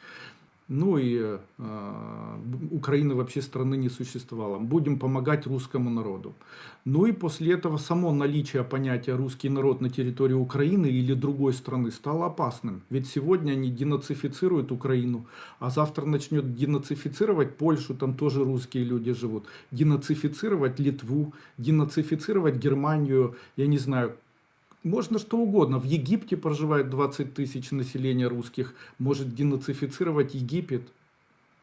Ну и э, Украины вообще страны не существовало. Будем помогать русскому народу. Ну и после этого само наличие понятия русский народ на территории Украины или другой страны стало опасным. Ведь сегодня они денацифицируют Украину, а завтра начнет денацифицировать Польшу, там тоже русские люди живут, денацифицировать Литву, денацифицировать Германию, я не знаю, можно что угодно. В Египте проживает 20 тысяч населения русских. Может денацифицировать Египет.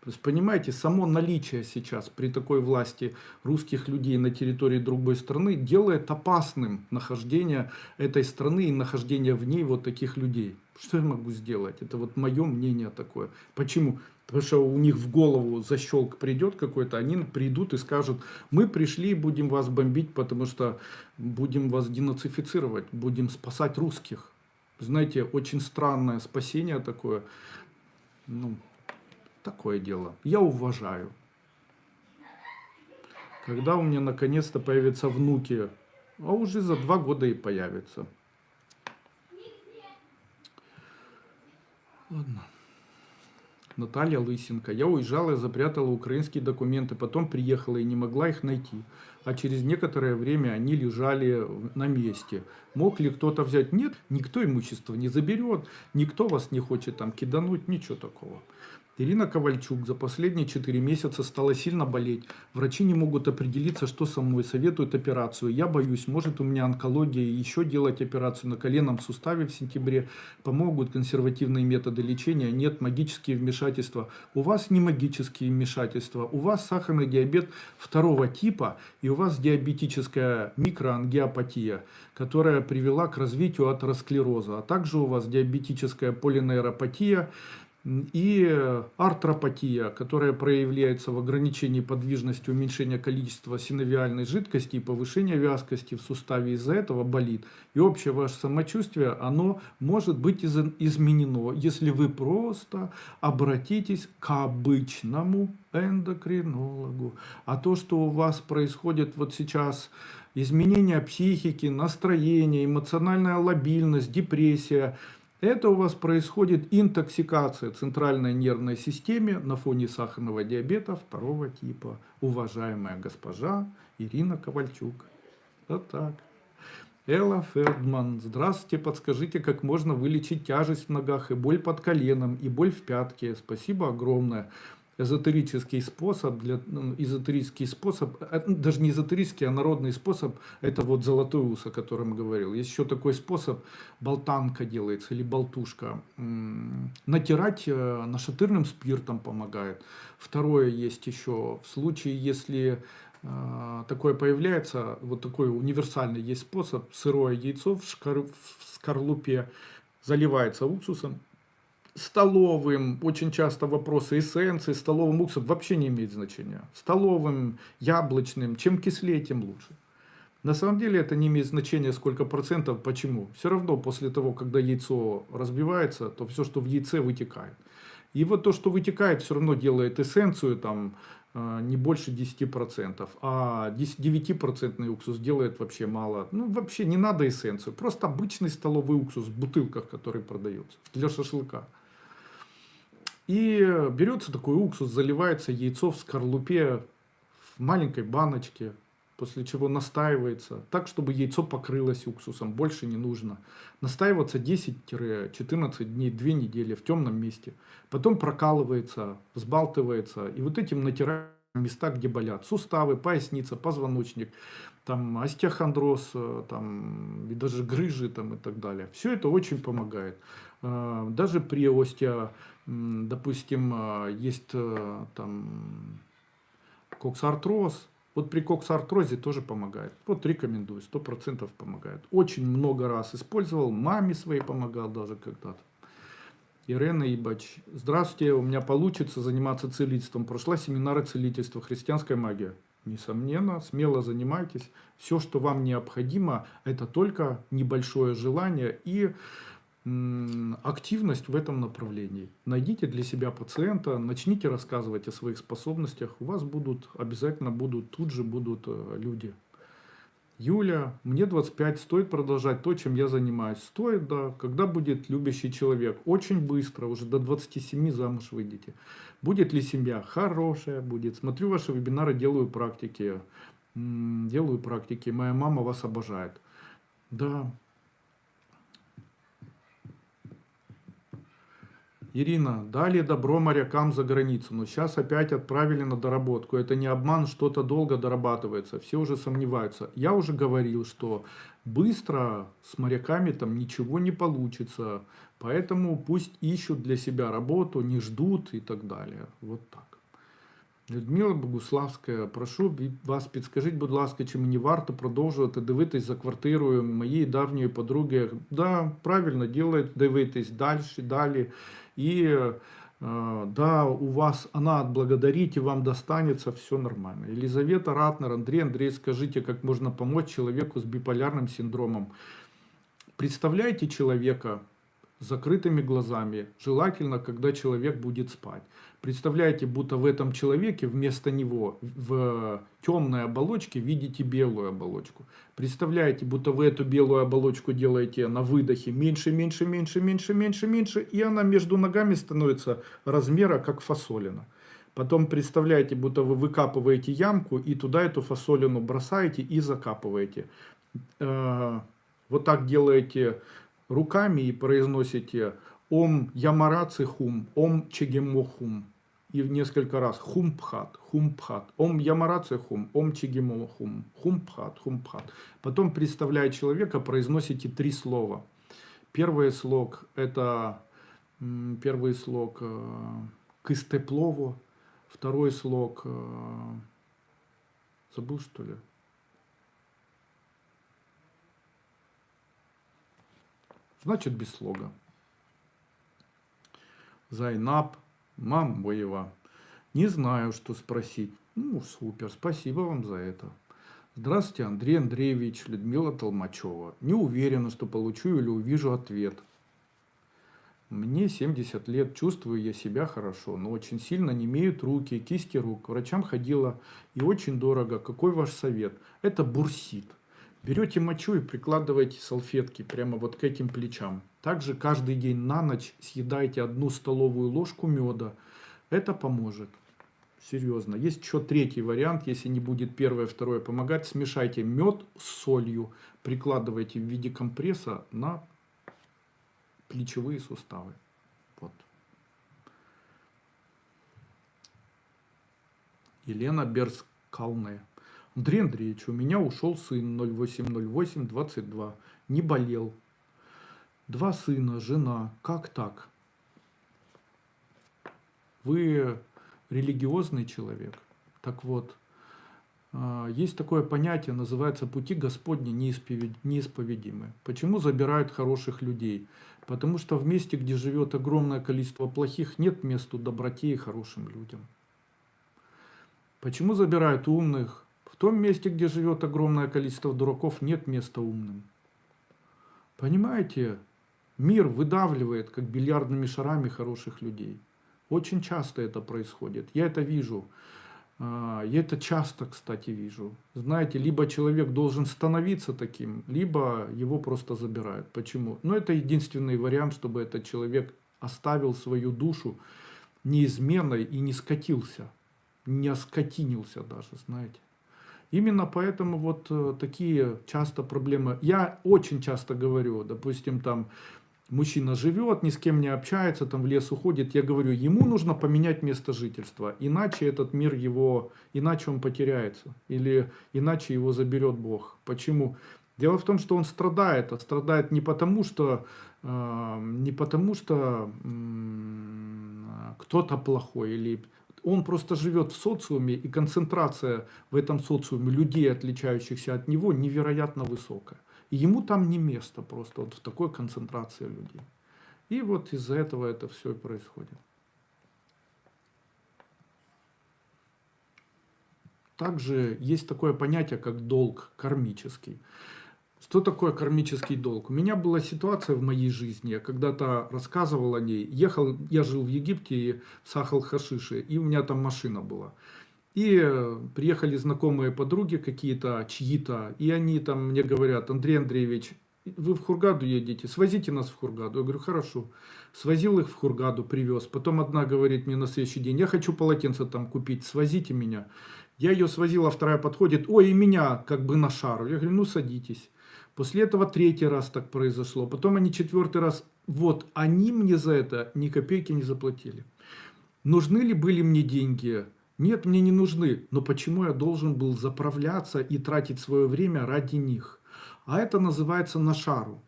То есть, понимаете, само наличие сейчас при такой власти русских людей на территории другой страны делает опасным нахождение этой страны и нахождение в ней вот таких людей. Что я могу сделать? Это вот мое мнение такое. Почему? Потому что у них в голову защелк придет какой-то, они придут и скажут, мы пришли и будем вас бомбить, потому что будем вас денацифицировать, будем спасать русских. Знаете, очень странное спасение такое. Ну, такое дело. Я уважаю. Когда у меня наконец-то появятся внуки, а уже за два года и появятся. Ладно. Наталья Лысенко. Я уезжала и запрятала украинские документы, потом приехала и не могла их найти. А через некоторое время они лежали на месте. Мог ли кто-то взять? Нет, никто имущество не заберет, никто вас не хочет там кидануть, ничего такого. Ирина Ковальчук за последние 4 месяца стала сильно болеть. Врачи не могут определиться, что со мной. Советуют операцию. Я боюсь, может у меня онкология, и еще делать операцию на коленном суставе в сентябре. Помогут консервативные методы лечения. Нет, магические вмешательства. У вас не магические вмешательства. У вас сахарный диабет второго типа, и у вас диабетическая микроангиопатия, которая привела к развитию атеросклероза. А также у вас диабетическая полинейропатия, и артропатия, которая проявляется в ограничении подвижности, уменьшении количества синовиальной жидкости и повышении вязкости в суставе из-за этого болит. И общее ваше самочувствие, оно может быть из- изменено, если вы просто обратитесь к обычному эндокринологу. А то, что у вас происходит вот сейчас изменение психики, настроение, эмоциональная лобильность, депрессия, это у вас происходит интоксикация центральной нервной системе на фоне сахарного диабета второго типа. Уважаемая госпожа Ирина Ковальчук. Вот так. Элла Фердман. Здравствуйте, подскажите, как можно вылечить тяжесть в ногах и боль под коленом, и боль в пятке. Спасибо огромное. Эзотерический способ, для, ну, эзотерический способ, э, даже не эзотерический, а народный способ, это вот золотой ус, о котором говорил. Есть еще такой способ, болтанка делается или болтушка. Натирать э, нашатырным спиртом помогает. Второе есть еще, в случае, если э, такое появляется, вот такой универсальный есть способ, сырое яйцо в, шкар- в скорлупе заливается уксусом, столовым, очень часто вопросы эссенции, столовым уксусом вообще не имеет значения. Столовым, яблочным, чем кислее, тем лучше. На самом деле это не имеет значения сколько процентов, почему. Все равно после того, когда яйцо разбивается, то все, что в яйце, вытекает. И вот то, что вытекает, все равно делает эссенцию там э, не больше 10%, а 10 9% уксус делает вообще мало. Ну, вообще не надо эссенцию, просто обычный столовый уксус в бутылках, который продается для шашлыка. И берется такой уксус, заливается яйцо в скорлупе в маленькой баночке, после чего настаивается так, чтобы яйцо покрылось уксусом, больше не нужно. Настаиваться 10-14 дней, 2 недели в темном месте. Потом прокалывается, взбалтывается, и вот этим натирают места, где болят. Суставы, поясница, позвоночник, там остеохондроз, э, там, и даже грыжи там, и так далее. Все это очень помогает. Э, Даже при остео, м, допустим, э, есть э, там коксартроз. Вот при коксартрозе тоже помогает. Вот рекомендую, сто процентов помогает. Очень много раз использовал, маме своей помогал даже когда-то. Ирена Ибач. Здравствуйте, у меня получится заниматься целительством. Прошла семинары целительства, христианская магия. Несомненно, смело занимайтесь. Все, что вам необходимо, это только небольшое желание и активность в этом направлении. Найдите для себя пациента, начните рассказывать о своих способностях. У вас будут, обязательно будут, тут же будут э, люди. Юля, мне 25, стоит продолжать то, чем я занимаюсь. Стоит, да. Когда будет любящий человек? Очень быстро, уже до 27 замуж выйдете. Будет ли семья? Хорошая будет. Смотрю ваши вебинары, делаю практики. Делаю практики. Моя мама вас обожает. Да, Ирина, дали добро морякам за границу, но сейчас опять отправили на доработку. Это не обман, что-то долго дорабатывается. Все уже сомневаются. Я уже говорил, что быстро с моряками там ничего не получится. Поэтому пусть ищут для себя работу, не ждут и так далее. Вот так. Людмила Богуславська, прошу вас, підскажіть, будь ласка, чи мені варто продовжувати дивитись за квартирою моєї давньої подруги? Да, правильно делает, дивитись далі, далі. И э, да, у вас она отблагодарит и вам достанется, все нормально. Елизавета Ратнер, Андрей, Андрей, скажите, как можно помочь человеку с биполярным синдромом? Представляете человека, закрытыми глазами, желательно, когда человек будет спать. Представляете, будто в этом человеке вместо него в темной оболочке видите белую оболочку. Представляете, будто вы эту белую оболочку делаете на выдохе меньше, меньше, меньше, меньше, меньше, меньше, и она между ногами становится размера как фасолина. Потом представляете, будто вы выкапываете ямку и туда эту фасолину бросаете и закапываете. Э, вот так делаете руками и произносите Ом Ямараци Хум, Ом Чегемохум. И несколько раз Хумпхат, Хумпхат, Ом Ямараци Хум, Ом Чегемохум, Хумпхат, Хумпхат. Потом, представляя человека, произносите три слова. Первый слог это первый слог э, Кыстеплово, второй слог э, забыл что ли? Значит без слога. Зайнаб, Мамбоева. Не знаю, что спросить. Ну, супер, спасибо вам за это. Здравствуйте, Андрей Андреевич, Людмила Толмачева. Не уверена, что получу или увижу ответ. Мне 70 лет, чувствую я себя хорошо, но очень сильно не имеют руки, кисти рук. К врачам ходила и очень дорого. Какой ваш совет? Это бурсит. Берете мочу и прикладываете салфетки прямо вот к этим плечам. Также каждый день на ночь съедайте одну столовую ложку меда. Это поможет. Серьезно. Есть еще третий вариант, если не будет первое, второе помогать. Смешайте мед с солью, прикладывайте в виде компресса на плечевые суставы. Вот. Елена Берскалне. Андрей Андреевич, у меня ушел сын 080822, не болел. Два сына, жена, как так? Вы религиозный человек. Так вот, а, есть такое понятие, называется «пути Господни неисповедимы». Почему забирают хороших людей? Потому что в месте, где живет огромное количество плохих, нет места доброте и хорошим людям. Почему забирают умных? Том месте, где живет огромное количество дураков, нет места умным. Понимаете, мир выдавливает, как бильярдными шарами, хороших людей. Очень часто это происходит. Я это вижу. А, я это часто, кстати, вижу. Знаете, либо человек должен становиться таким, либо его просто забирают. Почему? Но это единственный вариант, чтобы этот человек оставил свою душу неизменной и не скатился, не оскотинился даже, знаете. Именно поэтому вот э, такие часто проблемы. Я очень часто говорю, допустим, там мужчина живет, ни с кем не общается, там в лес уходит, я говорю, ему нужно поменять место жительства, иначе этот мир его, иначе он потеряется, или иначе его заберет Бог. Почему? Дело в том, что он страдает, а страдает не потому, что, э, не потому, что э, кто-то плохой или он просто живет в социуме, и концентрация в этом социуме людей, отличающихся от него, невероятно высокая. И ему там не место просто, вот в такой концентрации людей. И вот из-за этого это все и происходит. Также есть такое понятие, как долг кармический. Что такое кармический долг? У меня была ситуация в моей жизни, я когда-то рассказывал о ней. Ехал, я жил в Египте, в Сахал-Хашише, и у меня там машина была. И э, приехали знакомые подруги какие-то, чьи-то, и они там мне говорят, Андрей Андреевич, вы в Хургаду едете, свозите нас в Хургаду. Я говорю, хорошо. Свозил их в Хургаду, привез. Потом одна говорит мне на следующий день, я хочу полотенце там купить, свозите меня. Я ее свозил, а вторая подходит, ой, и меня как бы на шару. Я говорю, ну садитесь. После этого третий раз так произошло. Потом они четвертый раз, вот, они мне за это ни копейки не заплатили. Нужны ли были мне деньги? Нет, мне не нужны. Но почему я должен был заправляться и тратить свое время ради них? А это называется на шару.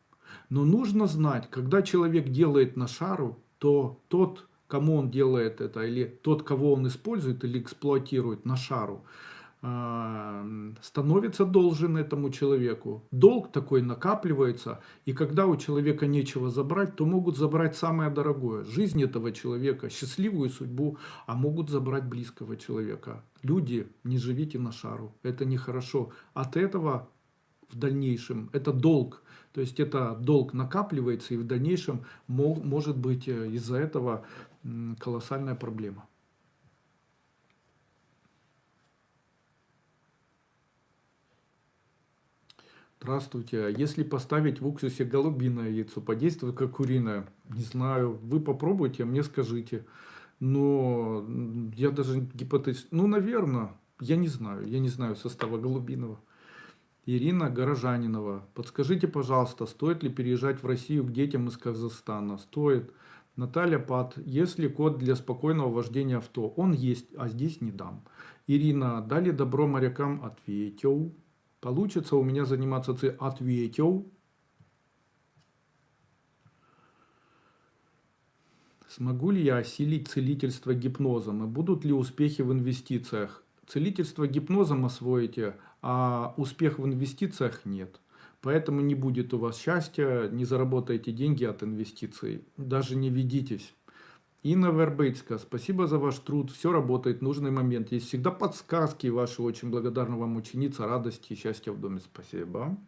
Но нужно знать, когда человек делает на шару, то тот, кому он делает это, или тот, кого он использует или эксплуатирует на шару, становится должен этому человеку. Долг такой накапливается, и когда у человека нечего забрать, то могут забрать самое дорогое. Жизнь этого человека, счастливую судьбу, а могут забрать близкого человека. Люди, не живите на шару, это нехорошо. От этого в дальнейшем. Это долг. То есть это долг накапливается и в дальнейшем может быть э, из-за этого колоссальная проблема. Здравствуйте. Если поставить в уксусе голубиное яйцо, подействует как куриное? Не знаю. Вы попробуйте, а мне скажите. Но я даже гипотез... Ну, наверное. Я не знаю. Я не знаю состава голубиного. Ирина Горожанинова. Подскажите, пожалуйста, стоит ли переезжать в Россию к детям из Казахстана? Стоит. Наталья Пат. Есть ли код для спокойного вождения авто? Он есть, а здесь не дам. Ирина. Дали добро морякам? Ответил. Получится у меня заниматься ц... Ответил. Смогу ли я осилить целительство гипнозом? И будут ли успехи в инвестициях? Целительство гипнозом освоите, а успех в инвестициях нет. Поэтому не будет у вас счастья, не заработаете деньги от инвестиций, даже не ведитесь. Инна Вербейцка, спасибо за ваш труд, все работает в нужный момент. Есть всегда подсказки ваши, очень благодарна вам ученица, радости и счастья в доме. Спасибо.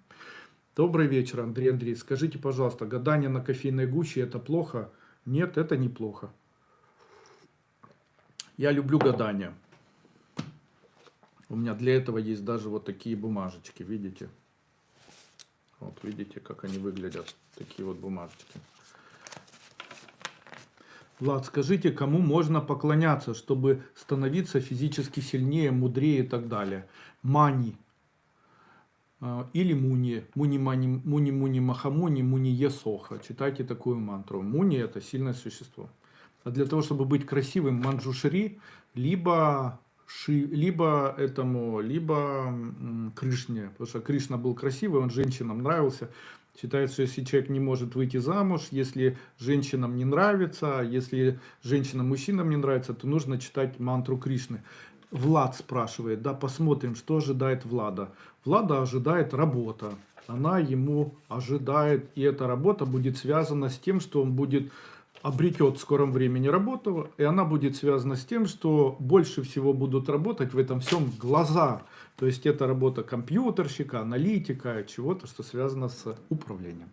Добрый вечер, Андрей Андрей. Скажите, пожалуйста, гадание на кофейной гуще это плохо? Нет, это неплохо. Я люблю гадания. У меня для этого есть даже вот такие бумажечки, видите? Вот видите, как они выглядят, такие вот бумажечки. Влад, скажите, кому можно поклоняться, чтобы становиться физически сильнее, мудрее и так далее? Мани. А, или Муни. Муни, мани, муни, муни, махамуни, муни, есоха. Читайте такую мантру. Муни – это сильное существо. А для того, чтобы быть красивым, манджушри, либо Ши, либо этому, либо Кришне. Потому что Кришна был красивый, он женщинам нравился. Считается, если человек не может выйти замуж, если женщинам не нравится, если женщинам, мужчинам не нравится, то нужно читать мантру Кришны. Влад спрашивает, да, посмотрим, что ожидает Влада. Влада ожидает работа. Она ему ожидает, и эта работа будет связана с тем, что он будет обретет в скором времени работу, и она будет связана с тем, что больше всего будут работать в этом всем глаза. То есть это работа компьютерщика, аналитика, чего-то, что связано с управлением.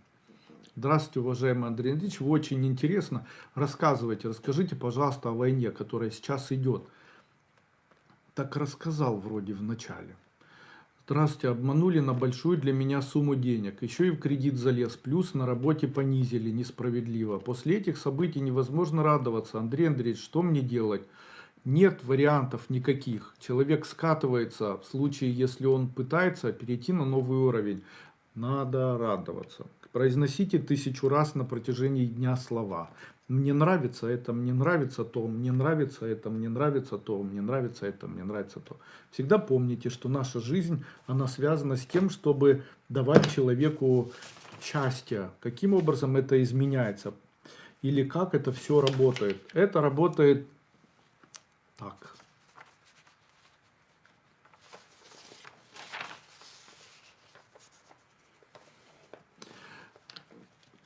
Здравствуйте, уважаемый Андрей Андреевич, очень интересно. Рассказывайте, расскажите, пожалуйста, о войне, которая сейчас идет. Так рассказал вроде в начале. Здравствуйте, обманули на большую для меня сумму денег. Еще и в кредит залез, плюс на работе понизили несправедливо. После этих событий невозможно радоваться. Андрей Андреевич, что мне делать? Нет вариантов никаких. Человек скатывается в случае, если он пытается перейти на новый уровень. Надо радоваться. Произносите тысячу раз на протяжении дня слова. Мне нравится это, мне нравится то, мне нравится это, мне нравится то, мне нравится это, мне нравится то. Всегда помните, что наша жизнь, она связана с тем, чтобы давать человеку счастье. Каким образом это изменяется? Или как это все работает? Это работает так.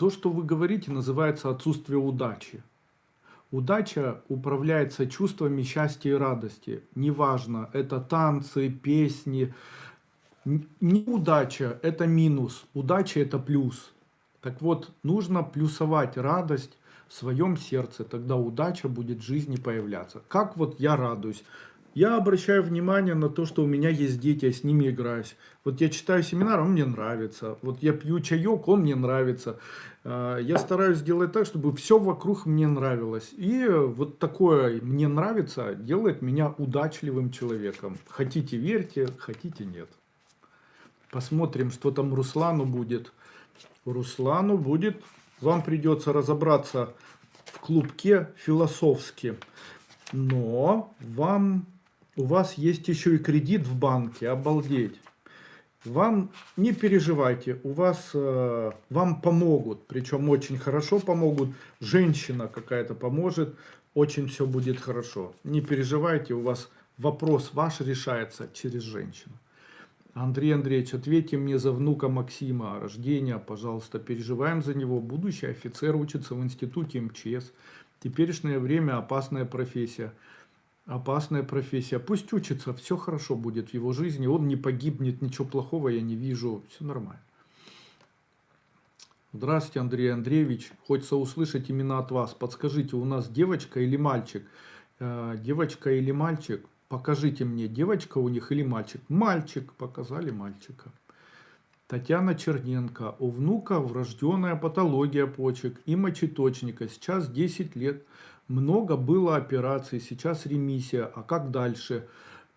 То, что вы говорите, называется отсутствие удачи. Удача управляется чувствами счастья и радости. Неважно, это танцы, песни. Неудача – это минус, удача – это плюс. Так вот, нужно плюсовать радость в своем сердце, тогда удача будет в жизни появляться. Как вот я радуюсь? Я обращаю внимание на то, что у меня есть дети, я с ними играюсь. Вот я читаю семинар, он мне нравится. Вот я пью чаек, он мне нравится. А, я стараюсь сделать так, чтобы все вокруг мне нравилось. И вот такое «мне нравится» делает меня удачливым человеком. Хотите верьте, хотите нет. Посмотрим, что там Руслану будет. Руслану будет, вам придется разобраться в клубке философски. Но вам, у вас есть еще и кредит в банке, обалдеть. Вам не переживайте, у вас, э, вам помогут, причем очень хорошо помогут. Женщина какая-то поможет, очень все будет хорошо. Не переживайте, у вас вопрос ваш решается через женщину. Андрей Андреевич, ответьте мне за внука Максима, рождения, пожалуйста, переживаем за него. Будущий офицер учится в институте МЧС. Теперешнее время опасная профессия. Опасная профессия. Пусть учится, все хорошо будет в его жизни. Он не погибнет, ничего плохого я не вижу. Все нормально. Здравствуйте, Андрей Андреевич. Хочется услышать именно от вас. Подскажите, у нас девочка или мальчик? Э, девочка или мальчик? Покажите мне, девочка у них или мальчик? Мальчик. Показали мальчика. Татьяна Черненко. У внука врожденная патология почек и мочеточника. Сейчас 10 лет. Много было операций, сейчас ремиссия. А как дальше?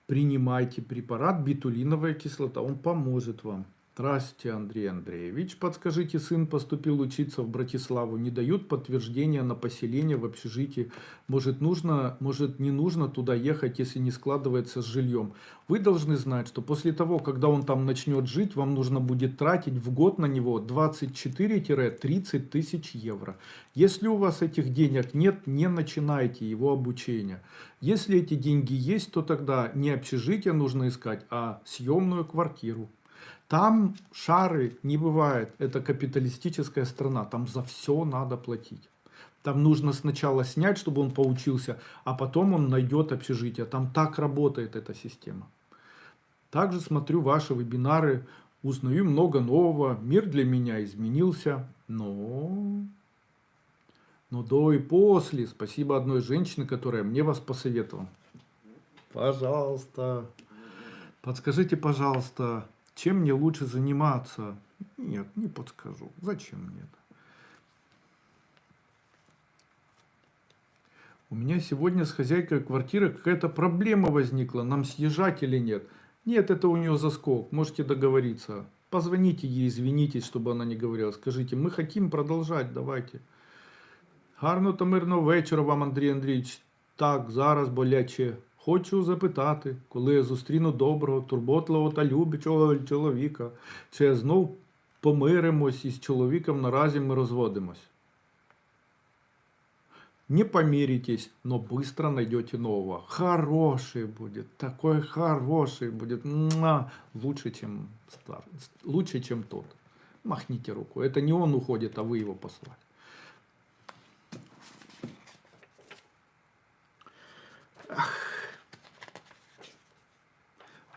Принимайте препарат битулиновая кислота. Он поможет вам. Здравствуйте, Андрей Андреевич. Подскажите, сын поступил учиться в Братиславу. Не дают подтверждения на поселение в общежитии. Может, нужно, может не нужно туда ехать, если не складывается с жильем. Вы должны знать, что после того, когда он там начнет жить, вам нужно будет тратить в год на него 24-30 тысяч евро. Если у вас этих денег нет, не начинайте его обучение. Если эти деньги есть, то тогда не общежитие нужно искать, а съемную квартиру. Там шары не бывает. Это капиталистическая страна. Там за все надо платить. Там нужно сначала снять, чтобы он поучился, а потом он найдет общежитие. Там так работает эта система. Также смотрю ваши вебинары, узнаю много нового. Мир для меня изменился, но... Но до и после. Спасибо одной женщине, которая мне вас посоветовала. Пожалуйста. Подскажите, пожалуйста, чем мне лучше заниматься? Нет, не подскажу. Зачем мне это? У меня сегодня с хозяйкой квартиры какая-то проблема возникла. Нам съезжать или нет? Нет, это у нее заскок. Можете договориться. Позвоните ей, извинитесь, чтобы она не говорила. Скажите, мы хотим продолжать, давайте. Гарно та мирного вечора вам, Андрій Андрійович. Так, зараз боляче. Хочу запитати, коли я зустріну доброго, турботливого та любячого чоловіка, чи я знов помиримось із чоловіком наразі ми розводимось. Не помиритесь, но быстро найдете нового. Хороший будет, такой хороший будет. Лучше, чем стар, лучше, чем тот. Махните руку. Это не он уходит, а вы его послали.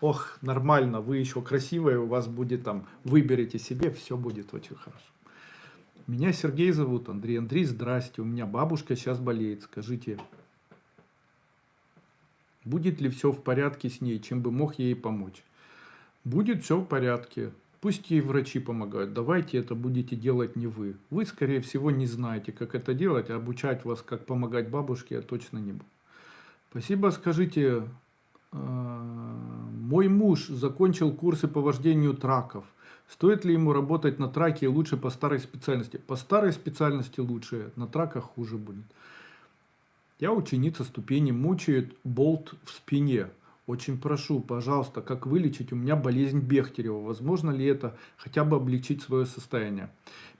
Ох, нормально, вы еще красивая, у вас будет там, выберите себе, все будет очень хорошо. Меня Сергей зовут, Андрей. Андрей, здрасте, у меня бабушка сейчас болеет, скажите, будет ли все в порядке с ней, чем бы мог ей помочь? Будет все в порядке, пусть ей врачи помогают, давайте это будете делать не вы. Вы, скорее всего, не знаете, как это делать, а обучать вас, как помогать бабушке, я точно не буду. Спасибо, скажите, мой муж закончил курсы по вождению траков. Стоит ли ему работать на траке лучше по старой специальности? По старой специальности лучше, на траках хуже будет. Я ученица ступени, мучает болт в спине. Очень прошу, пожалуйста, как вылечить? У меня болезнь Бехтерева. Возможно ли это хотя бы облегчить свое состояние?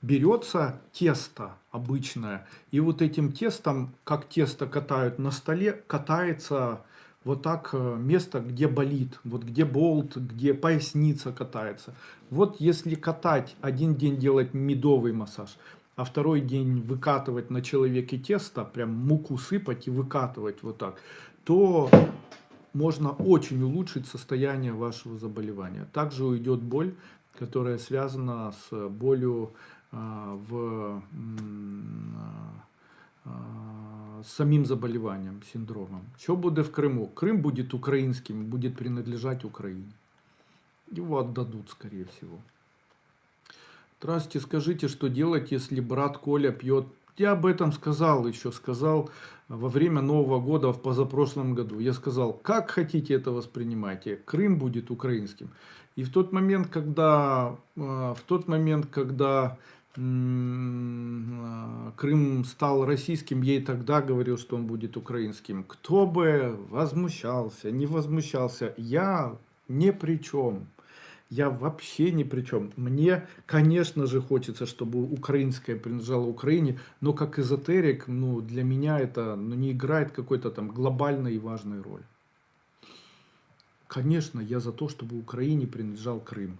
Берется тесто обычное, и вот этим тестом, как тесто катают на столе, катается вот так э, место, где болит, вот где болт, где поясница катается. Вот если катать, один день делать медовый массаж, а второй день выкатывать на человеке тесто, прям муку сыпать и выкатывать вот так, то можно очень улучшить состояние вашего заболевания. Также уйдет боль, которая связана с болью э, в, з самим заболіванням, синдромом. Що буде в Криму? Крым будет украинским, будет принадлежать Украине. Его отдадут, скорее всего. Здравствуйте, скажите, что делать, если брат Коля пьет? Я об этом сказал еще, сказал во время Нового года в позапрошлом году. Я сказал, как хотите это воспринимайте, Крым будет украинским. И в тот момент, когда, э, в тот момент, когда Крым стал российским, и тогда говорил, что он будет украинским. Кто бы возмущался, не возмущался, я ни при чем. Я вообще ни при чем. Мне, конечно же, хочется, чтобы украинское принадлежало Украине, но как эзотерик, ну, для меня это ну, не играет какой-то там глобальной и важной роли. Конечно, я за то, чтобы Украине принадлежал Крым.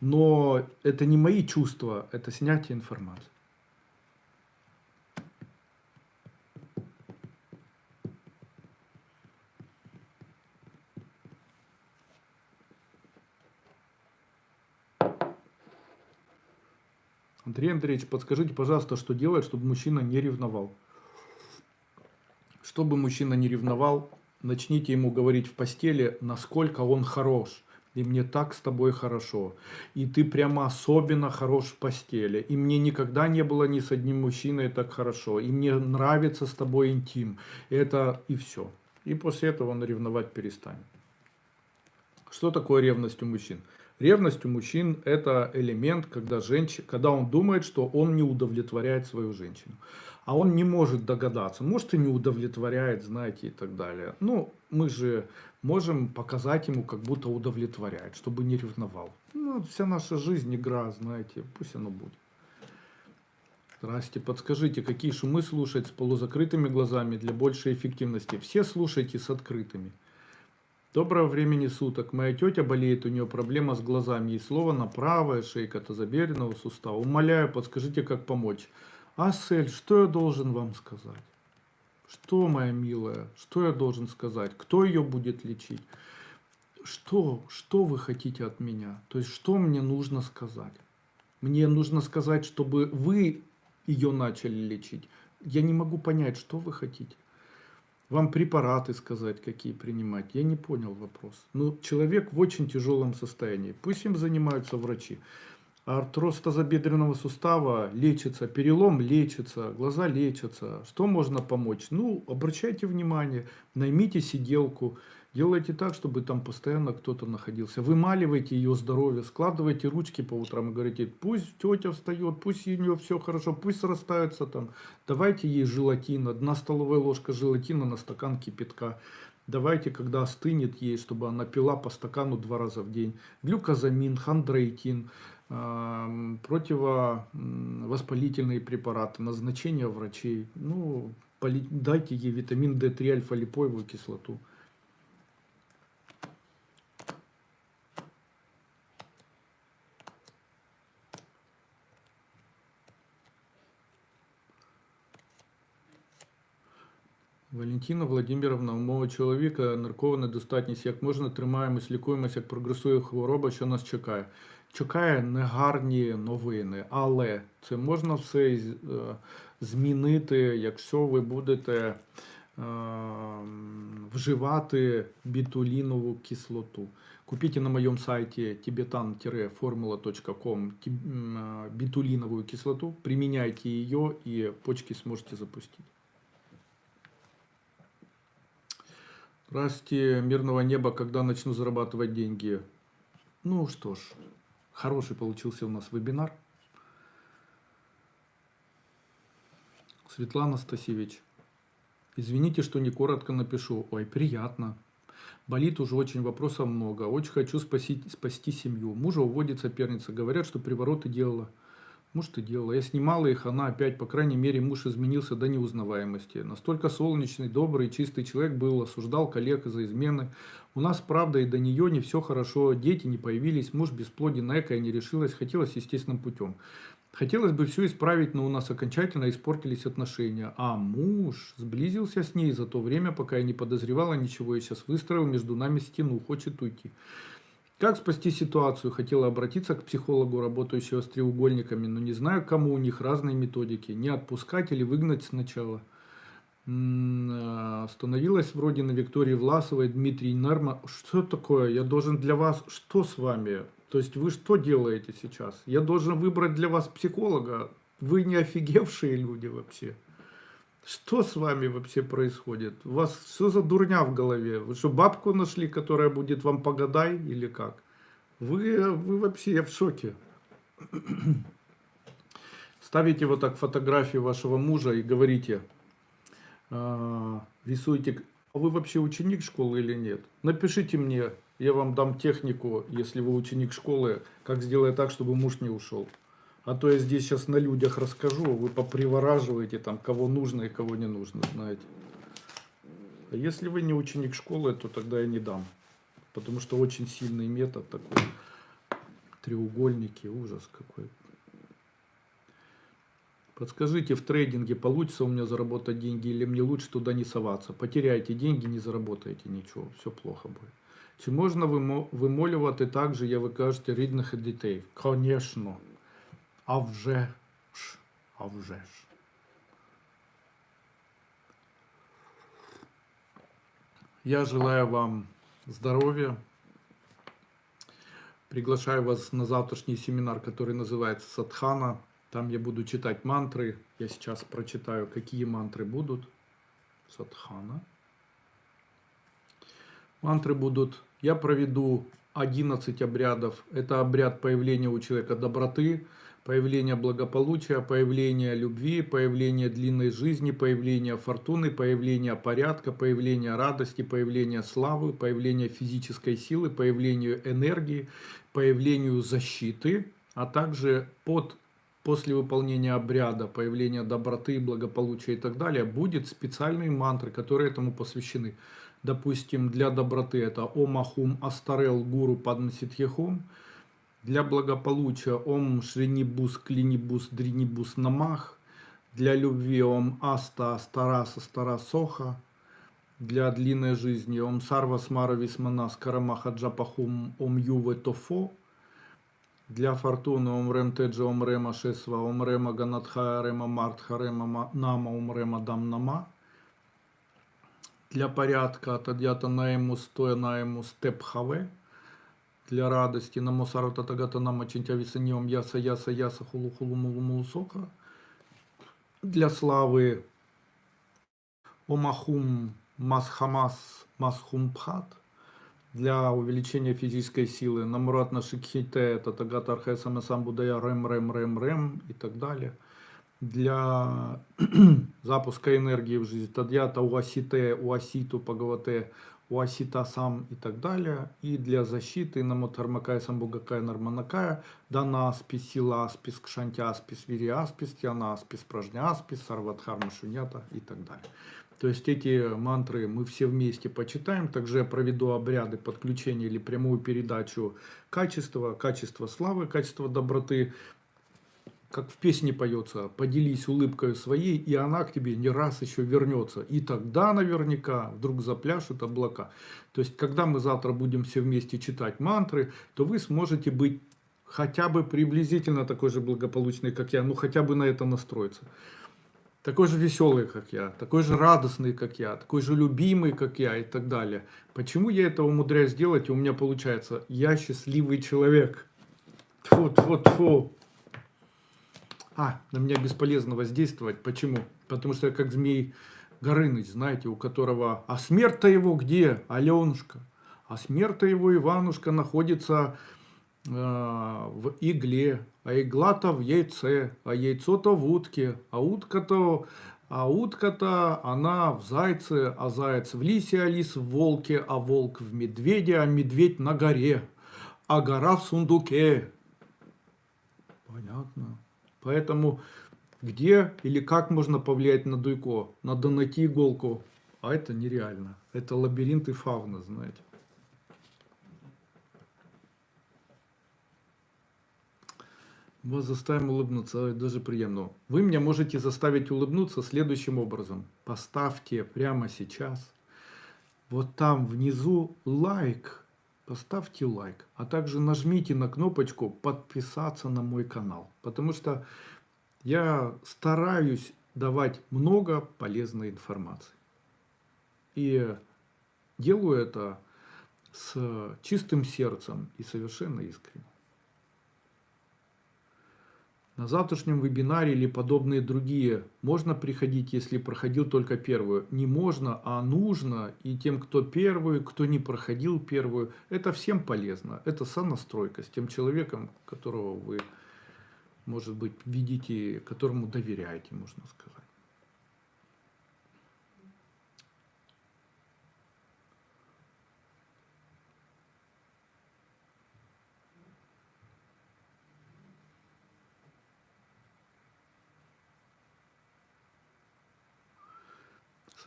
Но это не мои чувства, это снятие информации. Андрей Андреевич, подскажите, пожалуйста, что делать, чтобы мужчина не ревновал? Чтобы мужчина не ревновал, начните ему говорить в постели, насколько он хорош. И мне так с тобой хорошо. И ты прямо особенно хорош в постели. И мне никогда не было ни с одним мужчиной так хорошо. И мне нравится с тобой интим. Это и все. И после этого он ревновать перестанет. Что такое ревность у мужчин? Ревность у мужчин – это элемент, когда, женщина, когда он думает, что он не удовлетворяет свою женщину. А он не может догадаться, может и не удовлетворяет, знаете, и так далее. Ну, мы же можем показать ему, как будто удовлетворяет, чтобы не ревновал. Ну, вся наша жизнь игра, знаете, пусть оно будет. Здрасте, подскажите, какие шумы слушать с полузакрытыми глазами для большей эффективности? Все слушайте с открытыми. Доброго времени суток. Моя тетя болеет, у нее проблема с глазами. Ей слово на правое, шейка тазобедренного сустава. Умоляю, подскажите, как помочь. Асель, что я должен вам сказать? Что, моя милая, что я должен сказать? Кто ее будет лечить? Что, что вы хотите от меня? То есть, что мне нужно сказать? Мне нужно сказать, чтобы вы ее начали лечить. Я не могу понять, что вы хотите. Вам препараты сказать, какие принимать? Я не понял вопрос. Ну, человек в очень тяжелом состоянии. Пусть им занимаются врачи. Артроз тазобедренного сустава лечится, перелом лечится, глаза лечатся. Что можно помочь? Ну, обращайте внимание, наймите сиделку, делайте так, чтобы там постоянно кто-то находился. Вымаливайте ее здоровье, складывайте ручки по утрам и говорите, пусть тетя встает, пусть у нее все хорошо, пусть срастаются там. Давайте ей желатин, одна столовая ложка желатина на стакан кипятка. Давайте, когда остынет ей, чтобы она пила по стакану два раза в день. Глюкозамин, хондроитин противовоспалительные препараты, назначение врачей. Ну, дайте ей витамин D3, альфа-липоевую кислоту. Валентина Владимировна, у мого чоловіка наркова недостатність. Як можна тримаємось, лікуємося, як прогресує хвороба, що нас чекає? чекає негарні новини, але це можна все е, змінити, якщо ви будете е, вживати бітулінову кислоту. Купіть на моем сайте tibetan-formula.com е, битулиновую кислоту, применяйте ее и почки сможете запустить. Здравствуйте, мирного неба, когда начну зарабатывать деньги. Ну что ж, Хороший получился у нас вебинар. Светлана Стасевич. Извините, что не коротко напишу. Ой, приятно. Болит уже очень вопросов много. Очень хочу спасти, спасти семью. Мужа уводит соперница. Говорят, что привороты делала. Может и делала. Я снимала их, она опять, по крайней мере, муж изменился до неузнаваемости. Настолько солнечный, добрый, чистый человек был, осуждал коллег за измены. У нас, правда, и до нее не все хорошо, дети не появились, муж бесплоден, эко и не решилась, хотелось естественным путем. Хотелось бы все исправить, но у нас окончательно испортились отношения. А муж сблизился с ней за то время, пока я не подозревала ничего, и сейчас выстроил между нами стену, хочет уйти. Как спасти ситуацию? Хотела обратиться к психологу, работающего с треугольниками, но не знаю, кому у них разные методики. Не отпускать или выгнать сначала. Э, Становилась вроде на Виктории Власовой, Дмитрий Нерма. Что такое? Я должен для вас... Что с вами? То есть вы что делаете сейчас? Я должен выбрать для вас психолога? Вы не офигевшие люди вообще? Что с вами вообще происходит? У вас что за дурня в голове? Вы что, бабку нашли, которая будет вам погадай или как? Вы, вы вообще, я в шоке. Ставите вот так фотографию вашего мужа и говорите, а, рисуйте, а вы вообще ученик школы или нет? Напишите мне, я вам дам технику, если вы ученик школы, как сделать так, чтобы муж не ушел. А то я здесь сейчас на людях расскажу, вы попривораживаете там, кого нужно и кого не нужно, знаете. А если вы не ученик школы, то тогда я не дам. Потому что очень сильный метод такой. Треугольники, ужас какой. Подскажите, в трейдинге получится у меня заработать деньги или мне лучше туда не соваться? Потеряете деньги, не заработаете ничего, все плохо будет. Чи можна вимолювати так же, як ви кажете, рідних дітей? Конечно. А вже ж, а вже ж. Я желаю вам здоровья. Приглашаю вас на завтрашний семинар, который называется Садхана. Там я буду читать мантры. Я сейчас прочитаю, какие мантры будут. Садхана. Мантры будут. Я проведу 11 обрядов. Это обряд появления у человека доброты, появление благополучия, появление любви, появление длинной жизни, появление фортуны, появление порядка, появление радости, появление славы, появление физической силы, появлению энергии, появлению защиты, а также под после выполнения обряда, появления доброты, благополучия и так далее, будет специальные мантры, которые этому посвящены. Допустим, для доброты это Омахум Астарел Гуру Падмаситхехум, для благополучия Ом Шринибус Клинибус Дринибус Намах. Для любви Ом Аста Астараса Старасоха. Для длинной жизни Ом Сарва Смара Висмана Скарамаха Джапахум Ом Юве Тофо. Для фортуны Ом Рем Теджа Ом Рема Шесва Ом Рема Ганатха Рема Мартха Рема Нама Ом Рема Дам Нама. Для порядка Тадьята Наему Стоя Наему Степхаве для радости. Намо сарата тагата нама чинтявисаньем яса яса яса хулу хулу мулу мулу сока. Для славы омахум масхамас масхумпхат. Для увеличения физической силы. Намуратна шикхите татагата архесама самбудая рем рем рем рем и так далее. Для запуска энергии в жизнь. Тадьята уасите уаситу пагавате у сам и так далее. И для защиты на Мотармакая Самбугакая Нарманакая дана аспис, сила аспис, кшанти аспис, вири аспис, тяна аспис, пражня аспис, сарвадхарма шунята и так далее. То есть эти мантры мы все вместе почитаем. Также я проведу обряды подключения или прямую передачу качества, качества славы, качества доброты как в песне поется, поделись улыбкой своей, и она к тебе не раз еще вернется. И тогда наверняка вдруг запляшут облака. То есть, когда мы завтра будем все вместе читать мантры, то вы сможете быть хотя бы приблизительно такой же благополучный, как я, ну хотя бы на это настроиться. Такой же веселый, как я, такой же радостный, как я, такой же любимый, как я и так далее. Почему я это умудряюсь делать, и у меня получается, я счастливый человек. Тьфу, тьфу, тьфу. А, на меня бесполезно воздействовать. Почему? Потому что я как змей Горыныч, знаете, у которого... А смерть-то его где, Аленушка? А смерть-то его Иванушка находится э, в игле, а игла-то в яйце, а яйцо-то в утке, а утка-то... А утка-то, она в зайце, а заяц в лисе, а лис в волке, а волк в медведе, а медведь на горе, а гора в сундуке. Понятно. Поэтому где или как можно повлиять на Дуйко? Надо найти иголку. А это нереально. Это лабиринты фауна, знаете. Вас заставим улыбнуться, даже приемно. Вы меня можете заставить улыбнуться следующим образом. Поставьте прямо сейчас, вот там внизу лайк, поставьте лайк, а также нажмите на кнопочку подписаться на мой канал, потому что я стараюсь давать много полезной информации. И делаю это с чистым сердцем и совершенно искренне. На завтрашнем вебинаре или подобные другие можно приходить, если проходил только первую. Не можно, а нужно. И тем, кто первую, кто не проходил первую, это всем полезно. Это сонастройка с тем человеком, которого вы, может быть, видите, которому доверяете, можно сказать.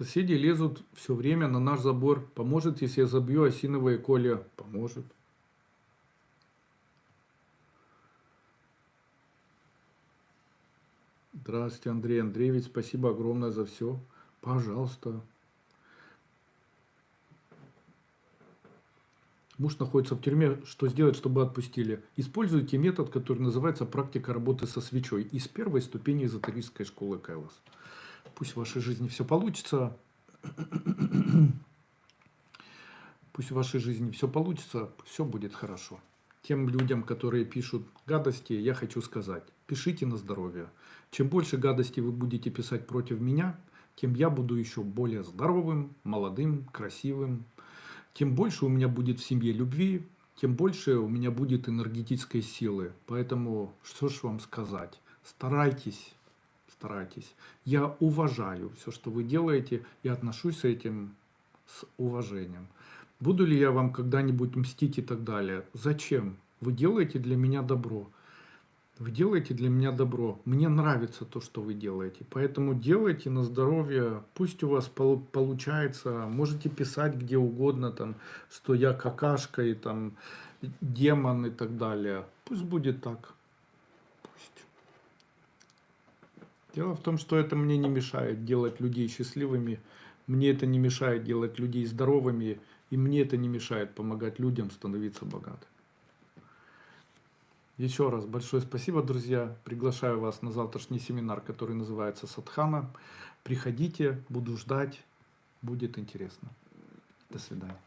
Соседи лезут все время на наш забор. Поможет, если я забью осиновое коле? Поможет. Здравствуйте, Андрей Андреевич. Спасибо огромное за все. Пожалуйста. Муж находится в тюрьме. Что сделать, чтобы отпустили? Используйте метод, который называется практика работы со свечой из первой ступени эзотерической школы Кайлас. Пусть в вашей жизни все получится. Пусть в вашей жизни все получится, все будет хорошо. Тем людям, которые пишут гадости, я хочу сказать, пишите на здоровье. Чем больше гадостей вы будете писать против меня, тем я буду еще более здоровым, молодым, красивым. Тем больше у меня будет в семье любви, тем больше у меня будет энергетической силы. Поэтому, что ж вам сказать, старайтесь старайтесь. Я уважаю все, что вы делаете, и отношусь с этим с уважением. Буду ли я вам когда-нибудь мстить и так далее? Зачем? Вы делаете для меня добро. Вы делаете для меня добро. Мне нравится то, что вы делаете. Поэтому делайте на здоровье. Пусть у вас получается. Можете писать где угодно, там, что я какашка и там демон и так далее. Пусть будет так. Дело в том, что это мне не мешает делать людей счастливыми, мне это не мешает делать людей здоровыми, и мне это не мешает помогать людям становиться богатыми. Еще раз большое спасибо, друзья. Приглашаю вас на завтрашний семинар, который называется Садхана. Приходите, буду ждать, будет интересно. До свидания.